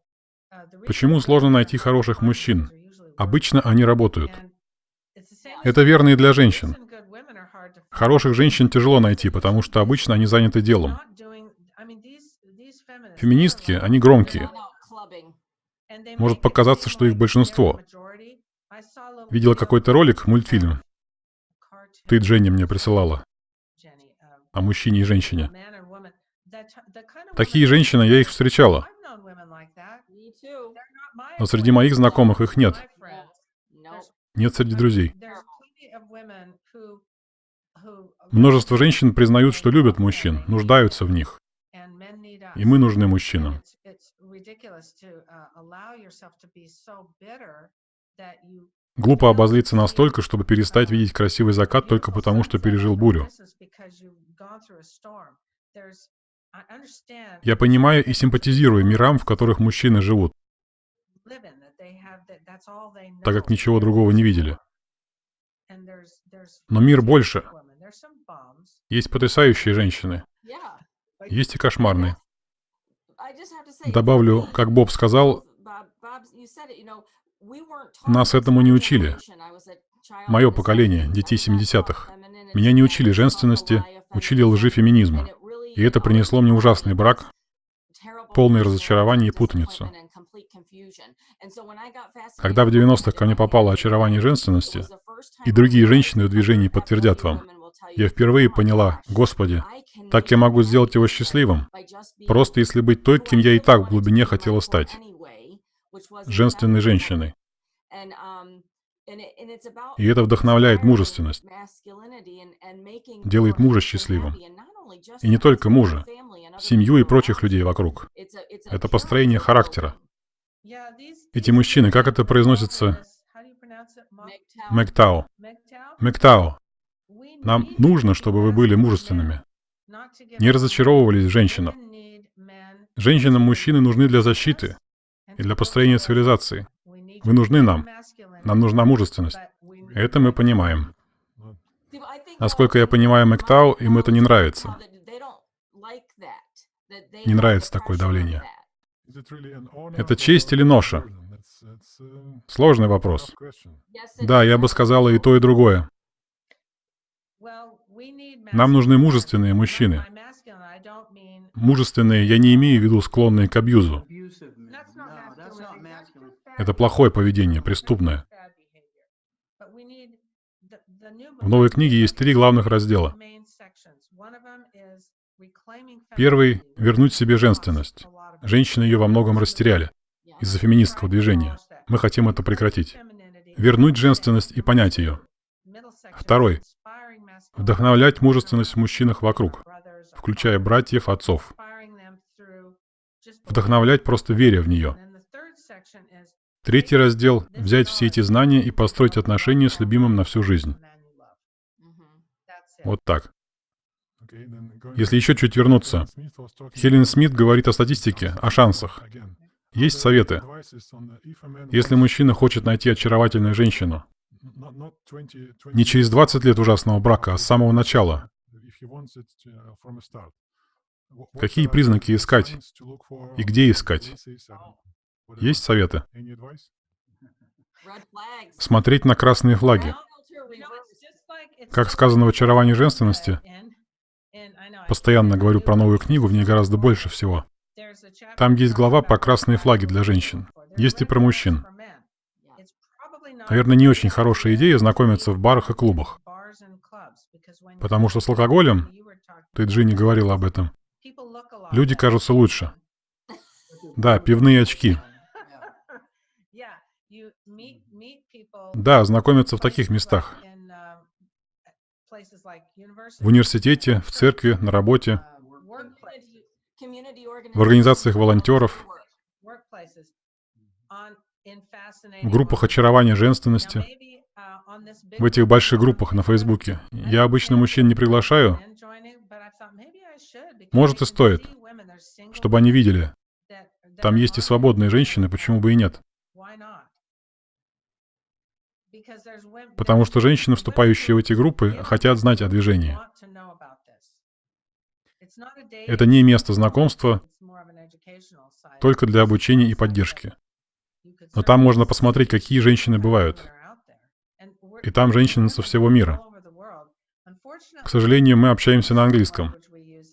Почему сложно найти хороших мужчин? Обычно они работают. Это верно и для женщин. Хороших женщин тяжело найти, потому что обычно они заняты делом. Феминистки, они громкие. Может показаться, что их большинство. Видела какой-то ролик, мультфильм. Ты, Дженни, мне присылала. О мужчине и женщине. Такие женщины, я их встречала. Но среди моих знакомых их нет. Нет среди друзей. Множество женщин признают, что любят мужчин, нуждаются в них. И мы нужны мужчинам. Глупо обозлиться настолько, чтобы перестать видеть красивый закат только потому, что пережил бурю. Я понимаю и симпатизирую мирам, в которых мужчины живут, так как ничего другого не видели. Но мир больше. Есть потрясающие женщины. Есть и кошмарные. Добавлю, как Боб сказал, нас этому не учили. Мое поколение, детей 70-х. Меня не учили женственности, учили лжи феминизма. И это принесло мне ужасный брак, полное разочарование и путаницу. Когда в 90-х ко мне попало очарование женственности, и другие женщины в движении подтвердят вам, я впервые поняла, Господи, так я могу сделать его счастливым, просто если быть той, кем я и так в глубине хотела стать, женственной женщиной. И это вдохновляет мужественность, делает мужа счастливым. И не только мужа, семью и прочих людей вокруг. Это построение характера. Эти мужчины, как это произносится? Мектау. Мектау. Нам нужно, чтобы вы были мужественными. Не разочаровывались в женщинах. Женщинам мужчины нужны для защиты и для построения цивилизации. Вы нужны нам. Нам нужна мужественность. Это мы понимаем. Насколько я понимаю Мектау, им это не нравится. Не нравится такое давление. Это честь или ноша? Сложный вопрос. Да, я бы сказала и то, и другое. Нам нужны мужественные мужчины. Мужественные я не имею в виду склонные к абьюзу. Это плохое поведение, преступное. В новой книге есть три главных раздела. Первый — вернуть себе женственность. Женщины ее во многом растеряли из-за феминистского движения. Мы хотим это прекратить. Вернуть женственность и понять ее. Второй — вдохновлять мужественность в мужчинах вокруг, включая братьев, отцов. Вдохновлять просто веря в нее. Третий раздел — взять все эти знания и построить отношения с любимым на всю жизнь. Вот так. Если еще чуть вернуться, Хелен Смит говорит о статистике, о шансах. Есть советы. Если мужчина хочет найти очаровательную женщину, Не через 20 лет ужасного брака, а с самого начала. Какие признаки искать? И где искать? Есть советы? Смотреть на красные флаги. Как сказано в «Очаровании женственности», постоянно говорю про новую книгу, в ней гораздо больше всего. Там есть глава про красные флаги для женщин. Есть и про мужчин. Наверное, не очень хорошая идея знакомиться в барах и клубах. Потому что с алкоголем, ты, Джинни, говорила об этом, люди кажутся лучше. Да, пивные очки. Да, знакомиться в таких местах. В университете, в церкви, на работе, в организациях волонтеров, в группах очарования женственности, в этих больших группах на Фейсбуке. Я обычно мужчин не приглашаю. Может и стоит, чтобы они видели. Там есть и свободные женщины, почему бы и нет. Потому что женщины, вступающие в эти группы, хотят знать о движении. Это не место знакомства, только для обучения и поддержки. Но там можно посмотреть, какие женщины бывают. И там женщины со всего мира. К сожалению, мы общаемся на английском.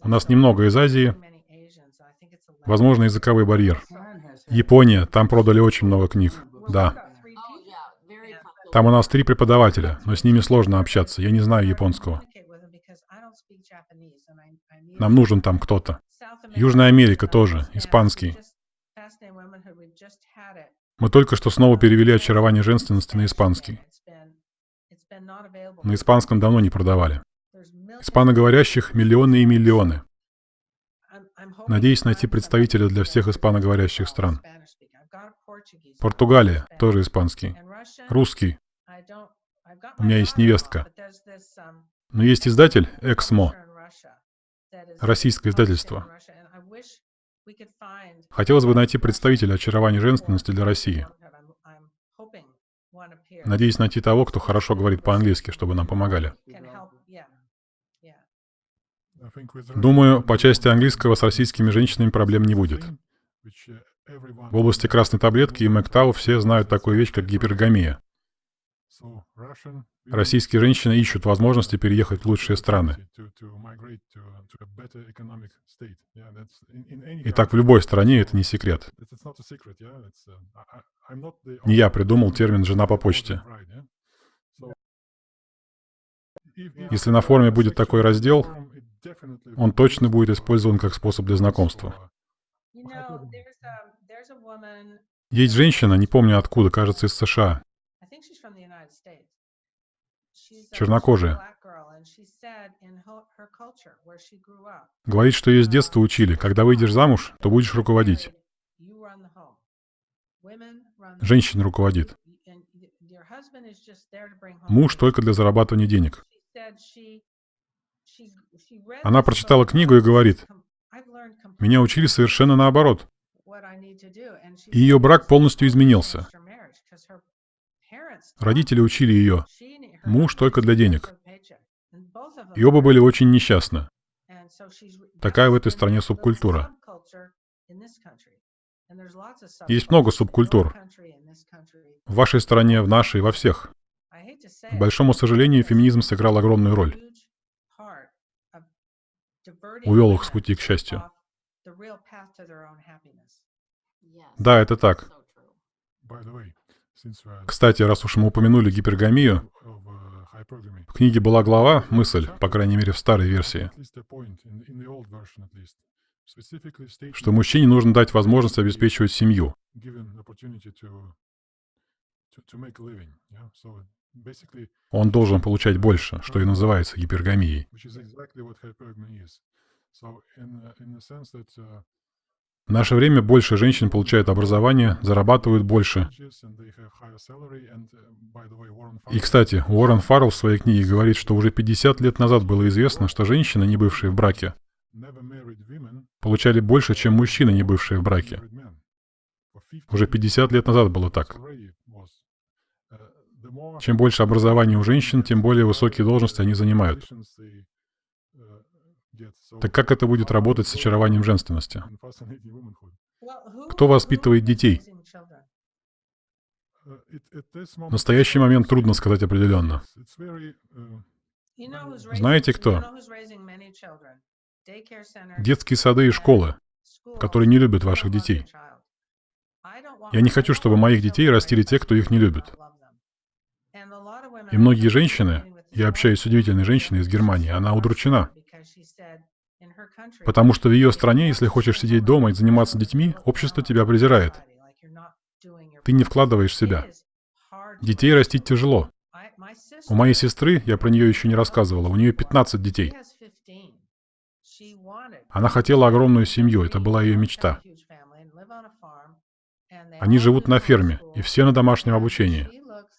У нас немного из Азии. Возможно, языковой барьер. Япония, там продали очень много книг. Да. Там у нас три преподавателя, но с ними сложно общаться. Я не знаю японского. Нам нужен там кто-то. Южная Америка тоже, испанский. Мы только что снова перевели «Очарование женственности» на испанский. На испанском давно не продавали. Испаноговорящих миллионы и миллионы. Надеюсь найти представителя для всех испаноговорящих стран. Португалия, тоже испанский. Русский. У меня есть невестка. Но есть издатель, Эксмо. Российское издательство. Хотелось бы найти представителя очарования женственности для России. Надеюсь найти того, кто хорошо говорит по-английски, чтобы нам помогали. Думаю, по части английского с российскими женщинами проблем не будет. В области красной таблетки и МэкТау все знают такую вещь, как гипергамия. Российские женщины ищут возможности переехать в лучшие страны. И так в любой стране это не секрет. Не я придумал термин «жена по почте». Если на форуме будет такой раздел, он точно будет использован как способ для знакомства. Есть женщина, не помню откуда, кажется, из США, чернокожая. Говорит, что ее с детства учили, когда выйдешь замуж, то будешь руководить. Женщина руководит. Муж только для зарабатывания денег. Она прочитала книгу и говорит, «Меня учили совершенно наоборот». И ее брак полностью изменился. Родители учили ее, муж только для денег. И оба были очень несчастны. Такая в этой стране субкультура. Есть много субкультур. В вашей стране, в нашей, во всех. К большому сожалению, феминизм сыграл огромную роль. Увел их с пути к счастью. Да, это так. Кстати, раз уж мы упомянули гипергамию, в книге была глава, мысль, по крайней мере в старой версии, что мужчине нужно дать возможность обеспечивать семью. Он должен получать больше, что и называется гипергамией. В наше время больше женщин получают образование, зарабатывают больше. И, кстати, Уоррен Фаррелл в своей книге говорит, что уже 50 лет назад было известно, что женщины, не бывшие в браке, получали больше, чем мужчины, не бывшие в браке. Уже 50 лет назад было так. Чем больше образования у женщин, тем более высокие должности они занимают. Так как это будет работать с очарованием женственности? Кто воспитывает детей? В настоящий момент трудно сказать определенно. Знаете кто? Детские сады и школы, которые не любят ваших детей. Я не хочу, чтобы моих детей растили те, кто их не любит. И многие женщины, я общаюсь с удивительной женщиной из Германии, она удручена. Потому что в ее стране, если хочешь сидеть дома и заниматься детьми, общество тебя презирает. Ты не вкладываешь себя. Детей растить тяжело. У моей сестры, я про нее еще не рассказывала, у нее 15 детей. Она хотела огромную семью, это была ее мечта. Они живут на ферме, и все на домашнем обучении.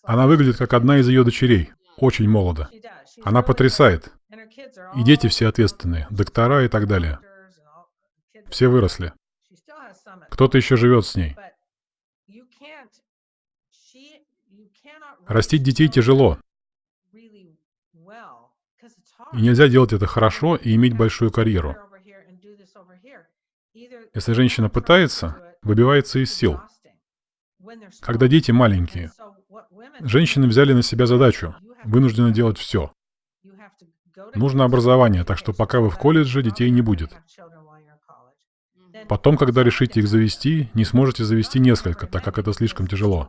Она выглядит как одна из ее дочерей, очень молодо. Она потрясает. И дети все ответственные, доктора и так далее. Все выросли. Кто-то еще живет с ней. Растить детей тяжело. И нельзя делать это хорошо и иметь большую карьеру. Если женщина пытается, выбивается из сил. Когда дети маленькие, женщины взяли на себя задачу, вынуждены делать все. Нужно образование, так что пока вы в колледже, детей не будет. Потом, когда решите их завести, не сможете завести несколько, так как это слишком тяжело.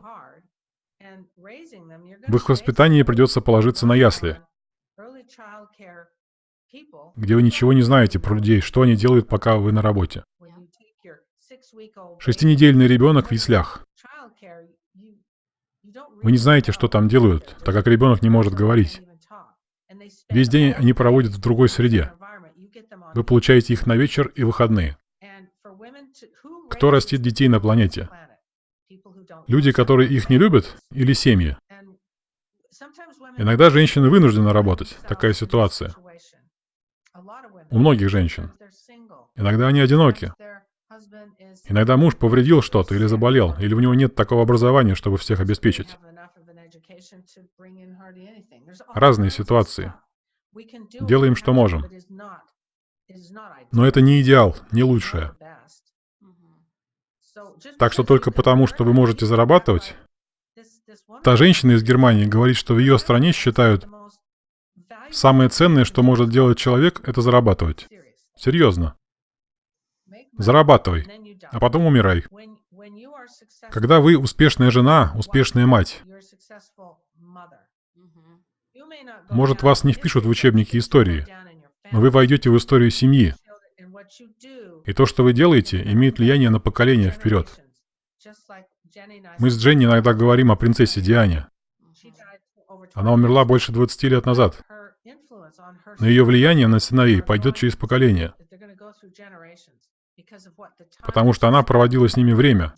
В их воспитании придется положиться на ясли, где вы ничего не знаете про людей, что они делают, пока вы на работе. Шестинедельный ребенок в яслях. Вы не знаете, что там делают, так как ребенок не может говорить. Весь день они проводят в другой среде. Вы получаете их на вечер и выходные. Кто растит детей на планете? Люди, которые их не любят, или семьи? Иногда женщины вынуждены работать. Такая ситуация. У многих женщин. Иногда они одиноки. Иногда муж повредил что-то или заболел, или у него нет такого образования, чтобы всех обеспечить. Разные ситуации. Делаем, что можем. Но это не идеал, не лучшее. Так что только потому, что вы можете зарабатывать, та женщина из Германии говорит, что в ее стране считают, самое ценное, что может делать человек, это зарабатывать. Серьезно. Зарабатывай, а потом умирай. Когда вы успешная жена, успешная мать, может, вас не впишут в учебники истории, но вы войдете в историю семьи. И то, что вы делаете, имеет влияние на поколение вперед. Мы с Дженни иногда говорим о принцессе Диане. Она умерла больше 20 лет назад. Но ее влияние на сыновей пойдет через поколение. Потому что она проводила с ними время,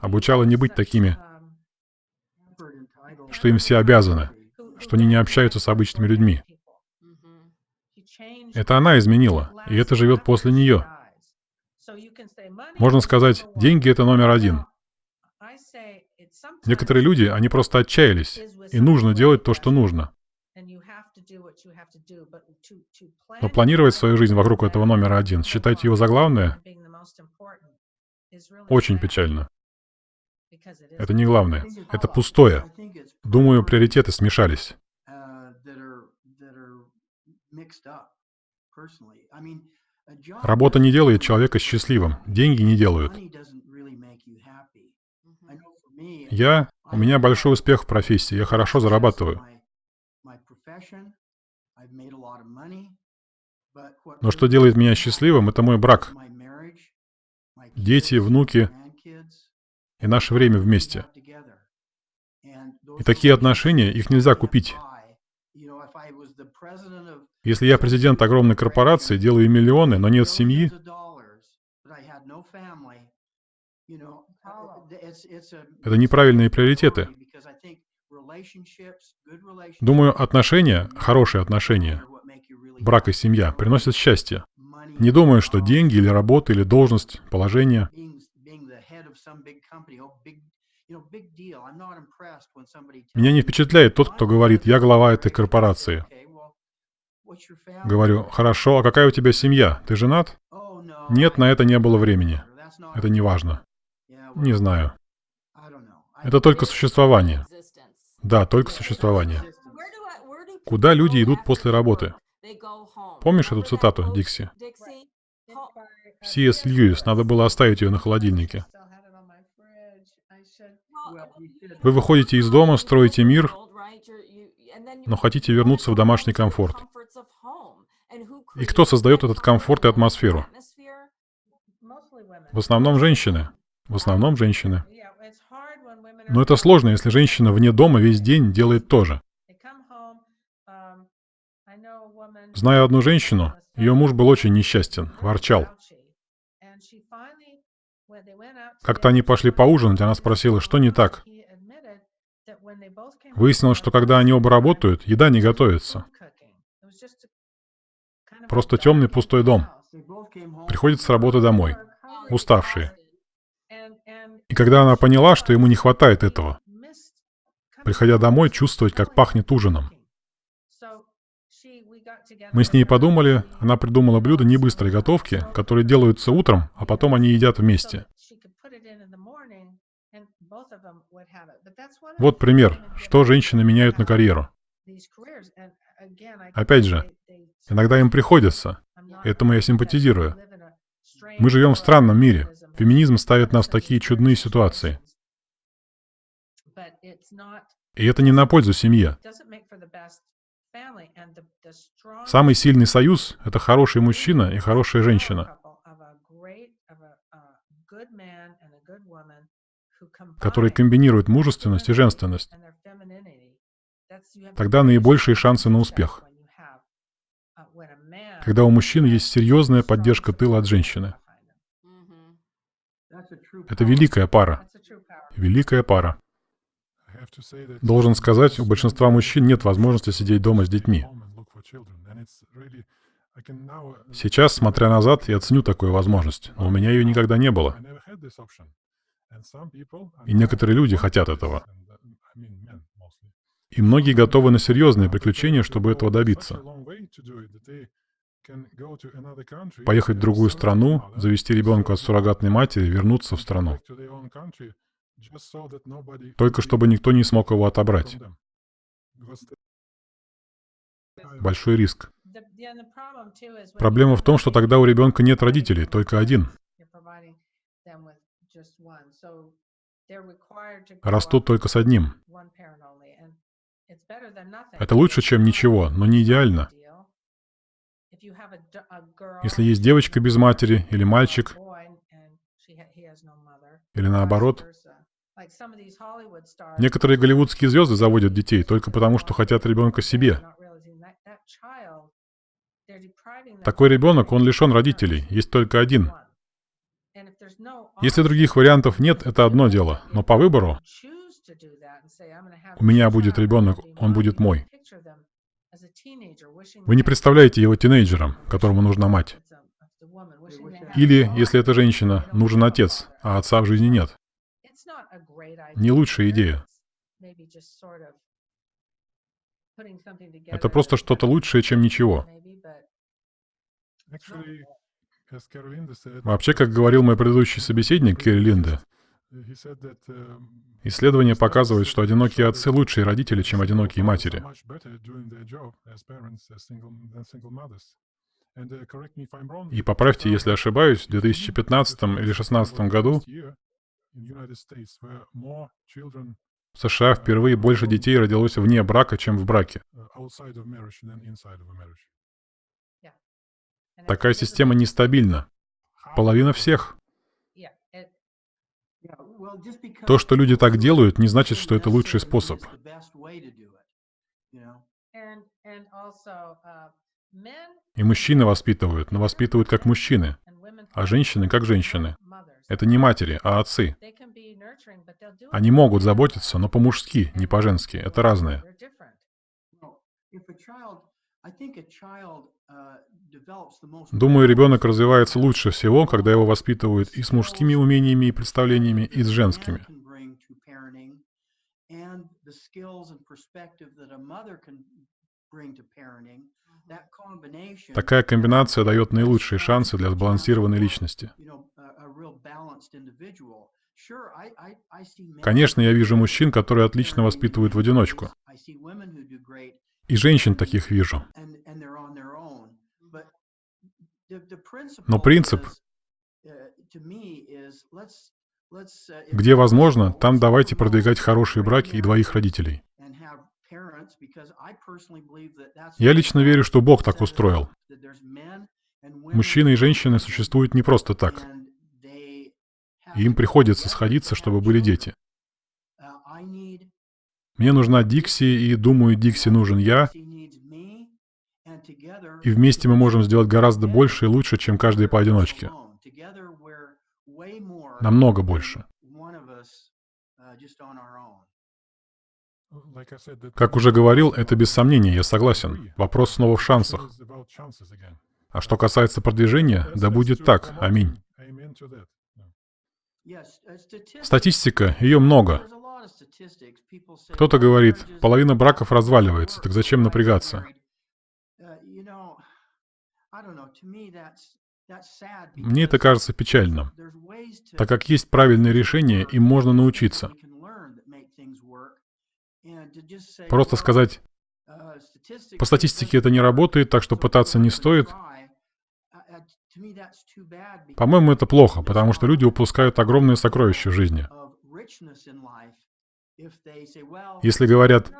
обучала не быть такими, что им все обязаны, что они не общаются с обычными людьми. Это она изменила, и это живет после нее. Можно сказать, деньги — это номер один. Некоторые люди, они просто отчаялись, и нужно делать то, что нужно. Но планировать свою жизнь вокруг этого номера один, считать его за главное, очень печально. Это не главное. Это пустое. Думаю, приоритеты смешались. Работа не делает человека счастливым, деньги не делают. Я, у меня большой успех в профессии, я хорошо зарабатываю. Но что делает меня счастливым, это мой брак. Дети, внуки и наше время вместе. И такие отношения, их нельзя купить. Если я президент огромной корпорации, делаю миллионы, но нет семьи, это неправильные приоритеты. Думаю, отношения, хорошие отношения, брак и семья приносят счастье. Не думаю, что деньги или работа или должность, положение Меня не впечатляет тот, кто говорит, я глава этой корпорации. Говорю, хорошо, а какая у тебя семья? Ты женат? Нет, на это не было времени. Это не важно. Не знаю. Это только существование. Да, только существование. Куда люди идут после работы? Помнишь эту цитату, Дикси? Си.С. Льюис, надо было оставить ее на холодильнике. Вы выходите из дома, строите мир, но хотите вернуться в домашний комфорт. И кто создает этот комфорт и атмосферу? В основном женщины. В основном женщины. Но это сложно, если женщина вне дома весь день делает то же. Знаю одну женщину, ее муж был очень несчастен, ворчал. Как-то они пошли поужинать, она спросила, что не так. Выяснилось, что когда они оба работают, еда не готовится. Просто темный пустой дом. Приходят с работы домой, уставшие. И когда она поняла, что ему не хватает этого, приходя домой, чувствовать, как пахнет ужином. Мы с ней подумали, она придумала блюдо небыстрой готовки, которые делаются утром, а потом они едят вместе. Вот пример, что женщины меняют на карьеру. Опять же, иногда им приходится. Этому я симпатизирую. Мы живем в странном мире. Феминизм ставит нас в такие чудные ситуации. И это не на пользу семье. Самый сильный союз — это хороший мужчина и хорошая женщина, которые комбинируют мужественность и женственность. Тогда наибольшие шансы на успех. Когда у мужчины есть серьезная поддержка тыла от женщины. Это великая пара. Великая пара. Должен сказать, у большинства мужчин нет возможности сидеть дома с детьми. Сейчас, смотря назад, я ценю такую возможность, но у меня ее никогда не было. И некоторые люди хотят этого. И многие готовы на серьезные приключения, чтобы этого добиться. Поехать в другую страну, завести ребенка от суррогатной матери, вернуться в страну. Только чтобы никто не смог его отобрать. Большой риск. Проблема в том, что тогда у ребенка нет родителей, только один. Растут только с одним. Это лучше, чем ничего, но не идеально. Если есть девочка без матери или мальчик, или наоборот, некоторые голливудские звезды заводят детей только потому, что хотят ребенка себе. Такой ребенок, он лишен родителей, есть только один. Если других вариантов нет, это одно дело, но по выбору у меня будет ребенок, он будет мой. Вы не представляете его тинейджером, которому нужна мать. Или, если это женщина, нужен отец, а отца в жизни нет. Не лучшая идея. Это просто что-то лучшее, чем ничего. Вообще, как говорил мой предыдущий собеседник, Керри Линда, исследования показывают, что одинокие отцы лучшие родители, чем одинокие матери. И поправьте, если ошибаюсь, в 2015 или 2016 году в США впервые больше детей родилось вне брака, чем в браке. Такая система нестабильна. Половина всех. То, что люди так делают, не значит, что это лучший способ. И мужчины воспитывают, но воспитывают как мужчины, а женщины как женщины. Это не матери, а отцы. Они могут заботиться, но по-мужски, не по-женски. Это разное. Думаю, ребенок развивается лучше всего, когда его воспитывают и с мужскими умениями и представлениями, и с женскими. Такая комбинация дает наилучшие шансы для сбалансированной личности. Конечно, я вижу мужчин, которые отлично воспитывают в одиночку. И женщин таких вижу. Но принцип, uh, uh, где возможно, там давайте продвигать хорошие браки и двоих родителей. Я лично верю, что Бог так устроил. Мужчины и женщины существуют не просто так. им приходится сходиться, чтобы были дети. Uh, Мне нужна Дикси, и думаю, Дикси нужен я, и вместе мы можем сделать гораздо больше и лучше, чем каждый поодиночке. Намного больше. Как уже говорил, это без сомнения, я согласен. Вопрос снова в шансах. А что касается продвижения, да будет так. Аминь. Статистика, ее много. Кто-то "Well, говорит, половина браков разваливается, так зачем напрягаться? married?" Uh, you know, I don't know, to me that's- that's sad Мне это кажется печальным, так как есть правильные решения, им можно научиться. Просто "Well, сказать, по статистике это не работает, так что пытаться не стоит. try." Uh, uh, to me that's too bad because По-моему, это плохо, потому что люди упускают огромные сокровища в жизни. of richness in life if they say, "Well, Если говорят,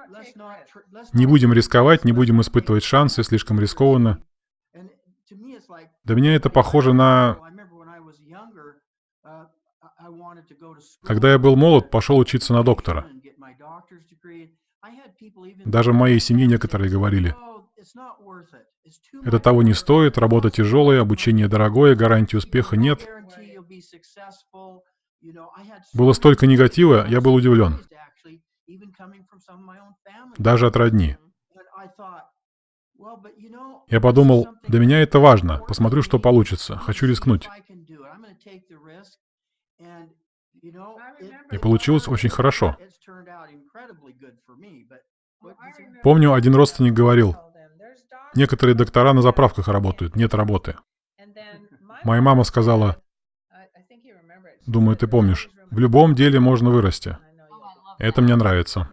не будем рисковать, не будем испытывать шансы, слишком рискованно. risky." And to me it's like, Для меня это похоже на... Когда я был молод, пошел учиться на доктора. Даже в моей семье некоторые говорили, "Oh, это того не стоит, работа тяжелая, обучение дорогое, гарантии успеха нет. guarantee you'll be successful." You know, I had so Было столько негатива, я был удивлен. Даже от родни. Я подумал, для меня это важно, посмотрю, что получится, хочу рискнуть. И получилось очень хорошо. Помню, один родственник говорил, некоторые доктора на заправках работают, нет работы. Моя мама сказала, думаю, ты помнишь, в любом деле можно вырасти. Это мне нравится.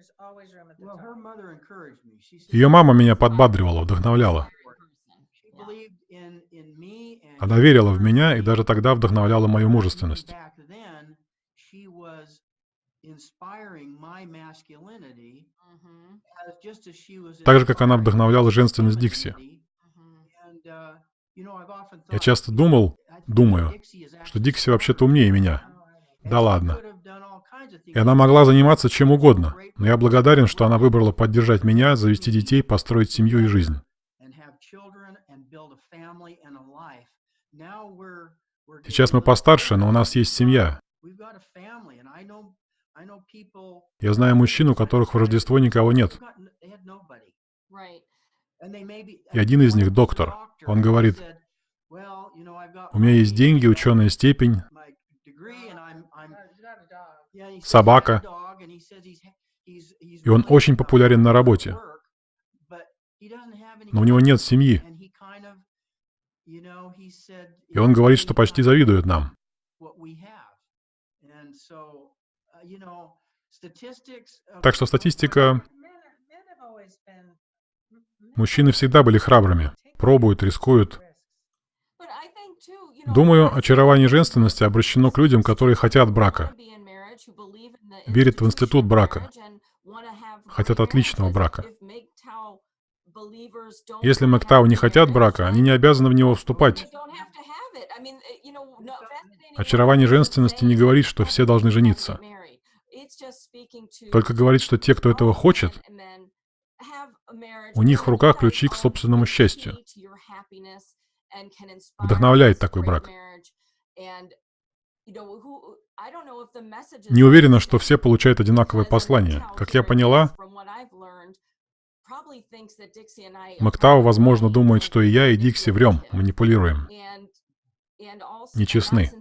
Ее мама меня подбадривала, вдохновляла. Она верила в меня и даже тогда вдохновляла мою мужественность. Так же, как она вдохновляла женственность Дикси. Я часто думал, думаю, что Дикси вообще-то умнее меня. Да ладно. И она могла заниматься чем угодно, но я благодарен, что она выбрала поддержать меня, завести детей, построить семью и жизнь. Сейчас мы постарше, но у нас есть семья. Я знаю мужчин, у которых в Рождество никого нет. И один из них доктор. Он говорит, said, "Well, you know, I've got У меня есть деньги, ученая степень, Собака. И он очень популярен на работе. но у него нет семьи. И он говорит, что почти завидует нам. Так что статистика... Мужчины всегда были храбрыми. Пробуют, рискуют. Думаю, очарование женственности обращено к людям, которые хотят брака, верят в институт брака, хотят отличного брака. Если МакТау не хотят брака, они не обязаны в него вступать. Очарование женственности не говорит, что все должны жениться. Только говорит, что те, кто этого хочет, у них в руках ключи к собственному счастью. Вдохновляет такой брак. не уверена, что все получают одинаковое послание. Как я поняла, МакТау, возможно, думает, что и я, и Дикси врем, манипулируем. Нечестны.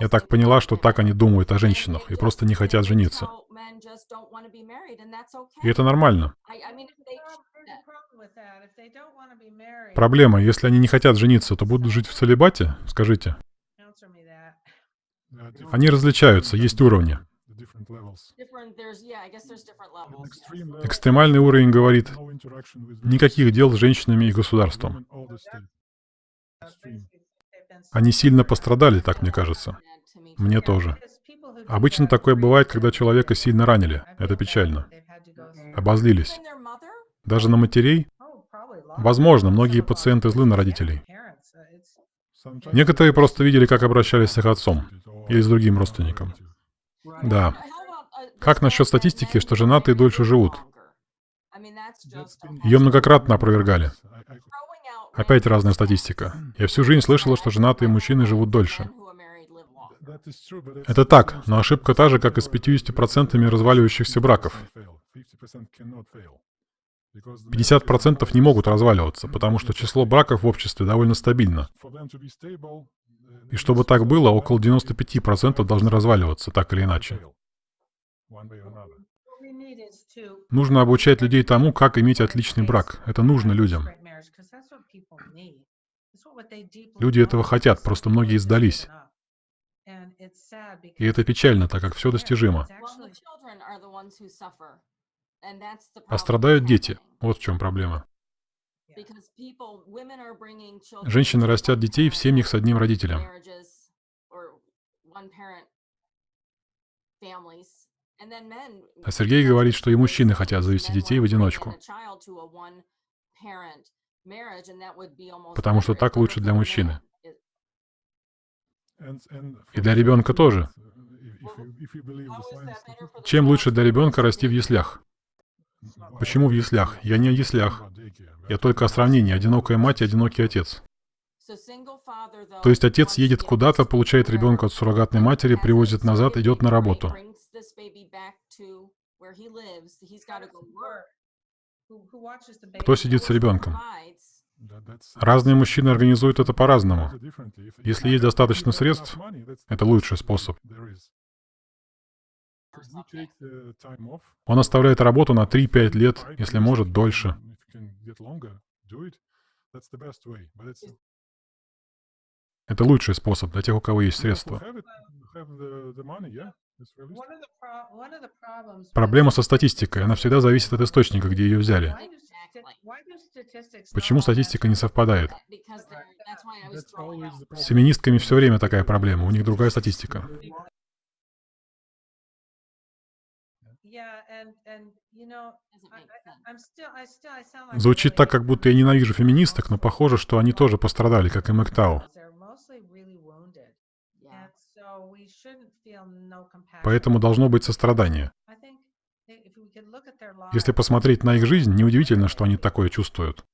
Я так поняла, что так они думают о женщинах и просто не хотят жениться. И это нормально. Проблема, если они не хотят жениться, то будут жить в целебате? Скажите. Они различаются, есть уровни. Экстремальный уровень говорит, никаких дел с женщинами и государством. Они сильно пострадали, так мне кажется. Мне тоже. Обычно такое бывает, когда человека сильно ранили. Это печально. Обозлились. Даже на матерей? Возможно, многие пациенты злы на родителей. Некоторые просто видели, как обращались с их отцом или с другим родственником. Да. Как насчет статистики, что женатые дольше живут? Ее многократно опровергали. Опять разная статистика. Я всю жизнь слышала, что женатые мужчины живут дольше. Это так, но ошибка та же, как и с 50% разваливающихся браков. 50% не могут разваливаться, потому что число браков в обществе довольно стабильно. И чтобы так было, около 95% должны разваливаться, так или иначе. Нужно обучать людей тому, как иметь отличный брак. Это нужно людям. Люди этого хотят, просто многие сдались. И это печально, так как все достижимо. А страдают дети. Вот в чем проблема. Женщины растят детей в семьях с одним родителем. А Сергей говорит, что и мужчины хотят завести детей в одиночку. Потому что так лучше для мужчины. И для ребенка тоже. Чем лучше для ребенка расти в яслях? Почему в яслях? Я не о яслях. Я только о сравнении. Одинокая мать и одинокий отец. То есть отец едет куда-то, получает ребенка от суррогатной матери, привозит назад, идет на работу. Кто сидит с ребенком? Разные мужчины организуют это по-разному. Если есть достаточно средств, это лучший способ. Он оставляет работу на 3-5 лет, если может, дольше. Это лучший способ для тех, у кого есть средства. Проблема со статистикой. Она всегда зависит от источника, где ее взяли. Почему статистика не совпадает? С феминистками все время такая проблема, у них другая статистика. Звучит так, как будто я ненавижу феминисток, но похоже, что они тоже пострадали, как и МакТау. Поэтому должно быть сострадание. Если посмотреть на их жизнь, неудивительно, что они такое чувствуют.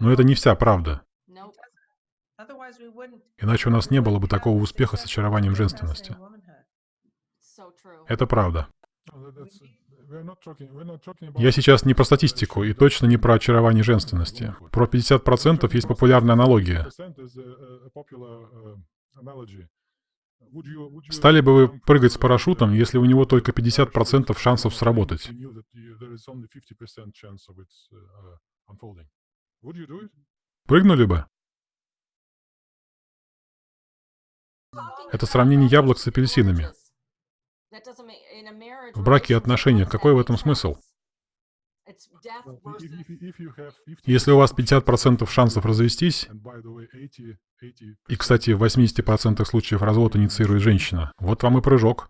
Но это не вся правда. Иначе у нас не было бы такого успеха с очарованием женственности. Это правда. Я сейчас не про статистику и точно не про очарование женственности. Про 50% есть популярная аналогия. Стали бы вы прыгать с парашютом, если у него только 50% шансов сработать? Прыгнули бы? Это сравнение яблок с апельсинами. В браке и отношениях какой в этом смысл? Если у вас 50% шансов развестись, и, кстати, в 80% случаев развод инициирует женщина, вот вам и прыжок.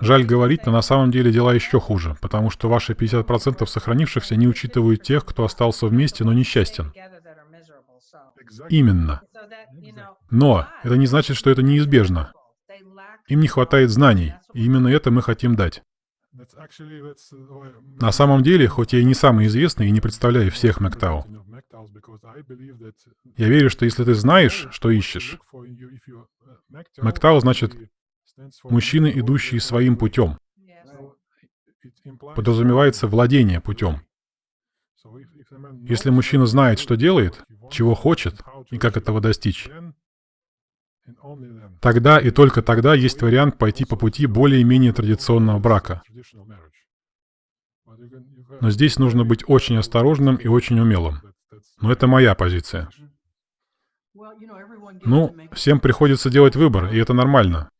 Жаль говорить, но на самом деле дела еще хуже, потому что ваши 50% сохранившихся не учитывают тех, кто остался вместе, но несчастен. Именно. Но это не значит, что это неизбежно. Им не хватает знаний, и именно это мы хотим дать. На самом деле, хоть я и не самый известный и не представляю всех Мэктау, я верю, что если ты знаешь, что ищешь, Мэктау значит мужчины, идущие своим путем. Подразумевается владение путем. Если мужчина знает, что делает, чего хочет и как этого достичь, тогда и только тогда есть вариант пойти по пути более-менее традиционного брака. Но здесь нужно быть очень осторожным и очень умелым. Но это моя позиция. Ну, всем приходится делать выбор, и это нормально.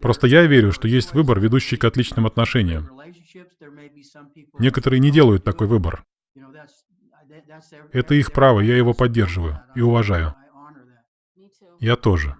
Просто я верю, что есть выбор, ведущий к отличным отношениям. Некоторые не делают такой выбор. Это их право, я его поддерживаю и уважаю. Я тоже.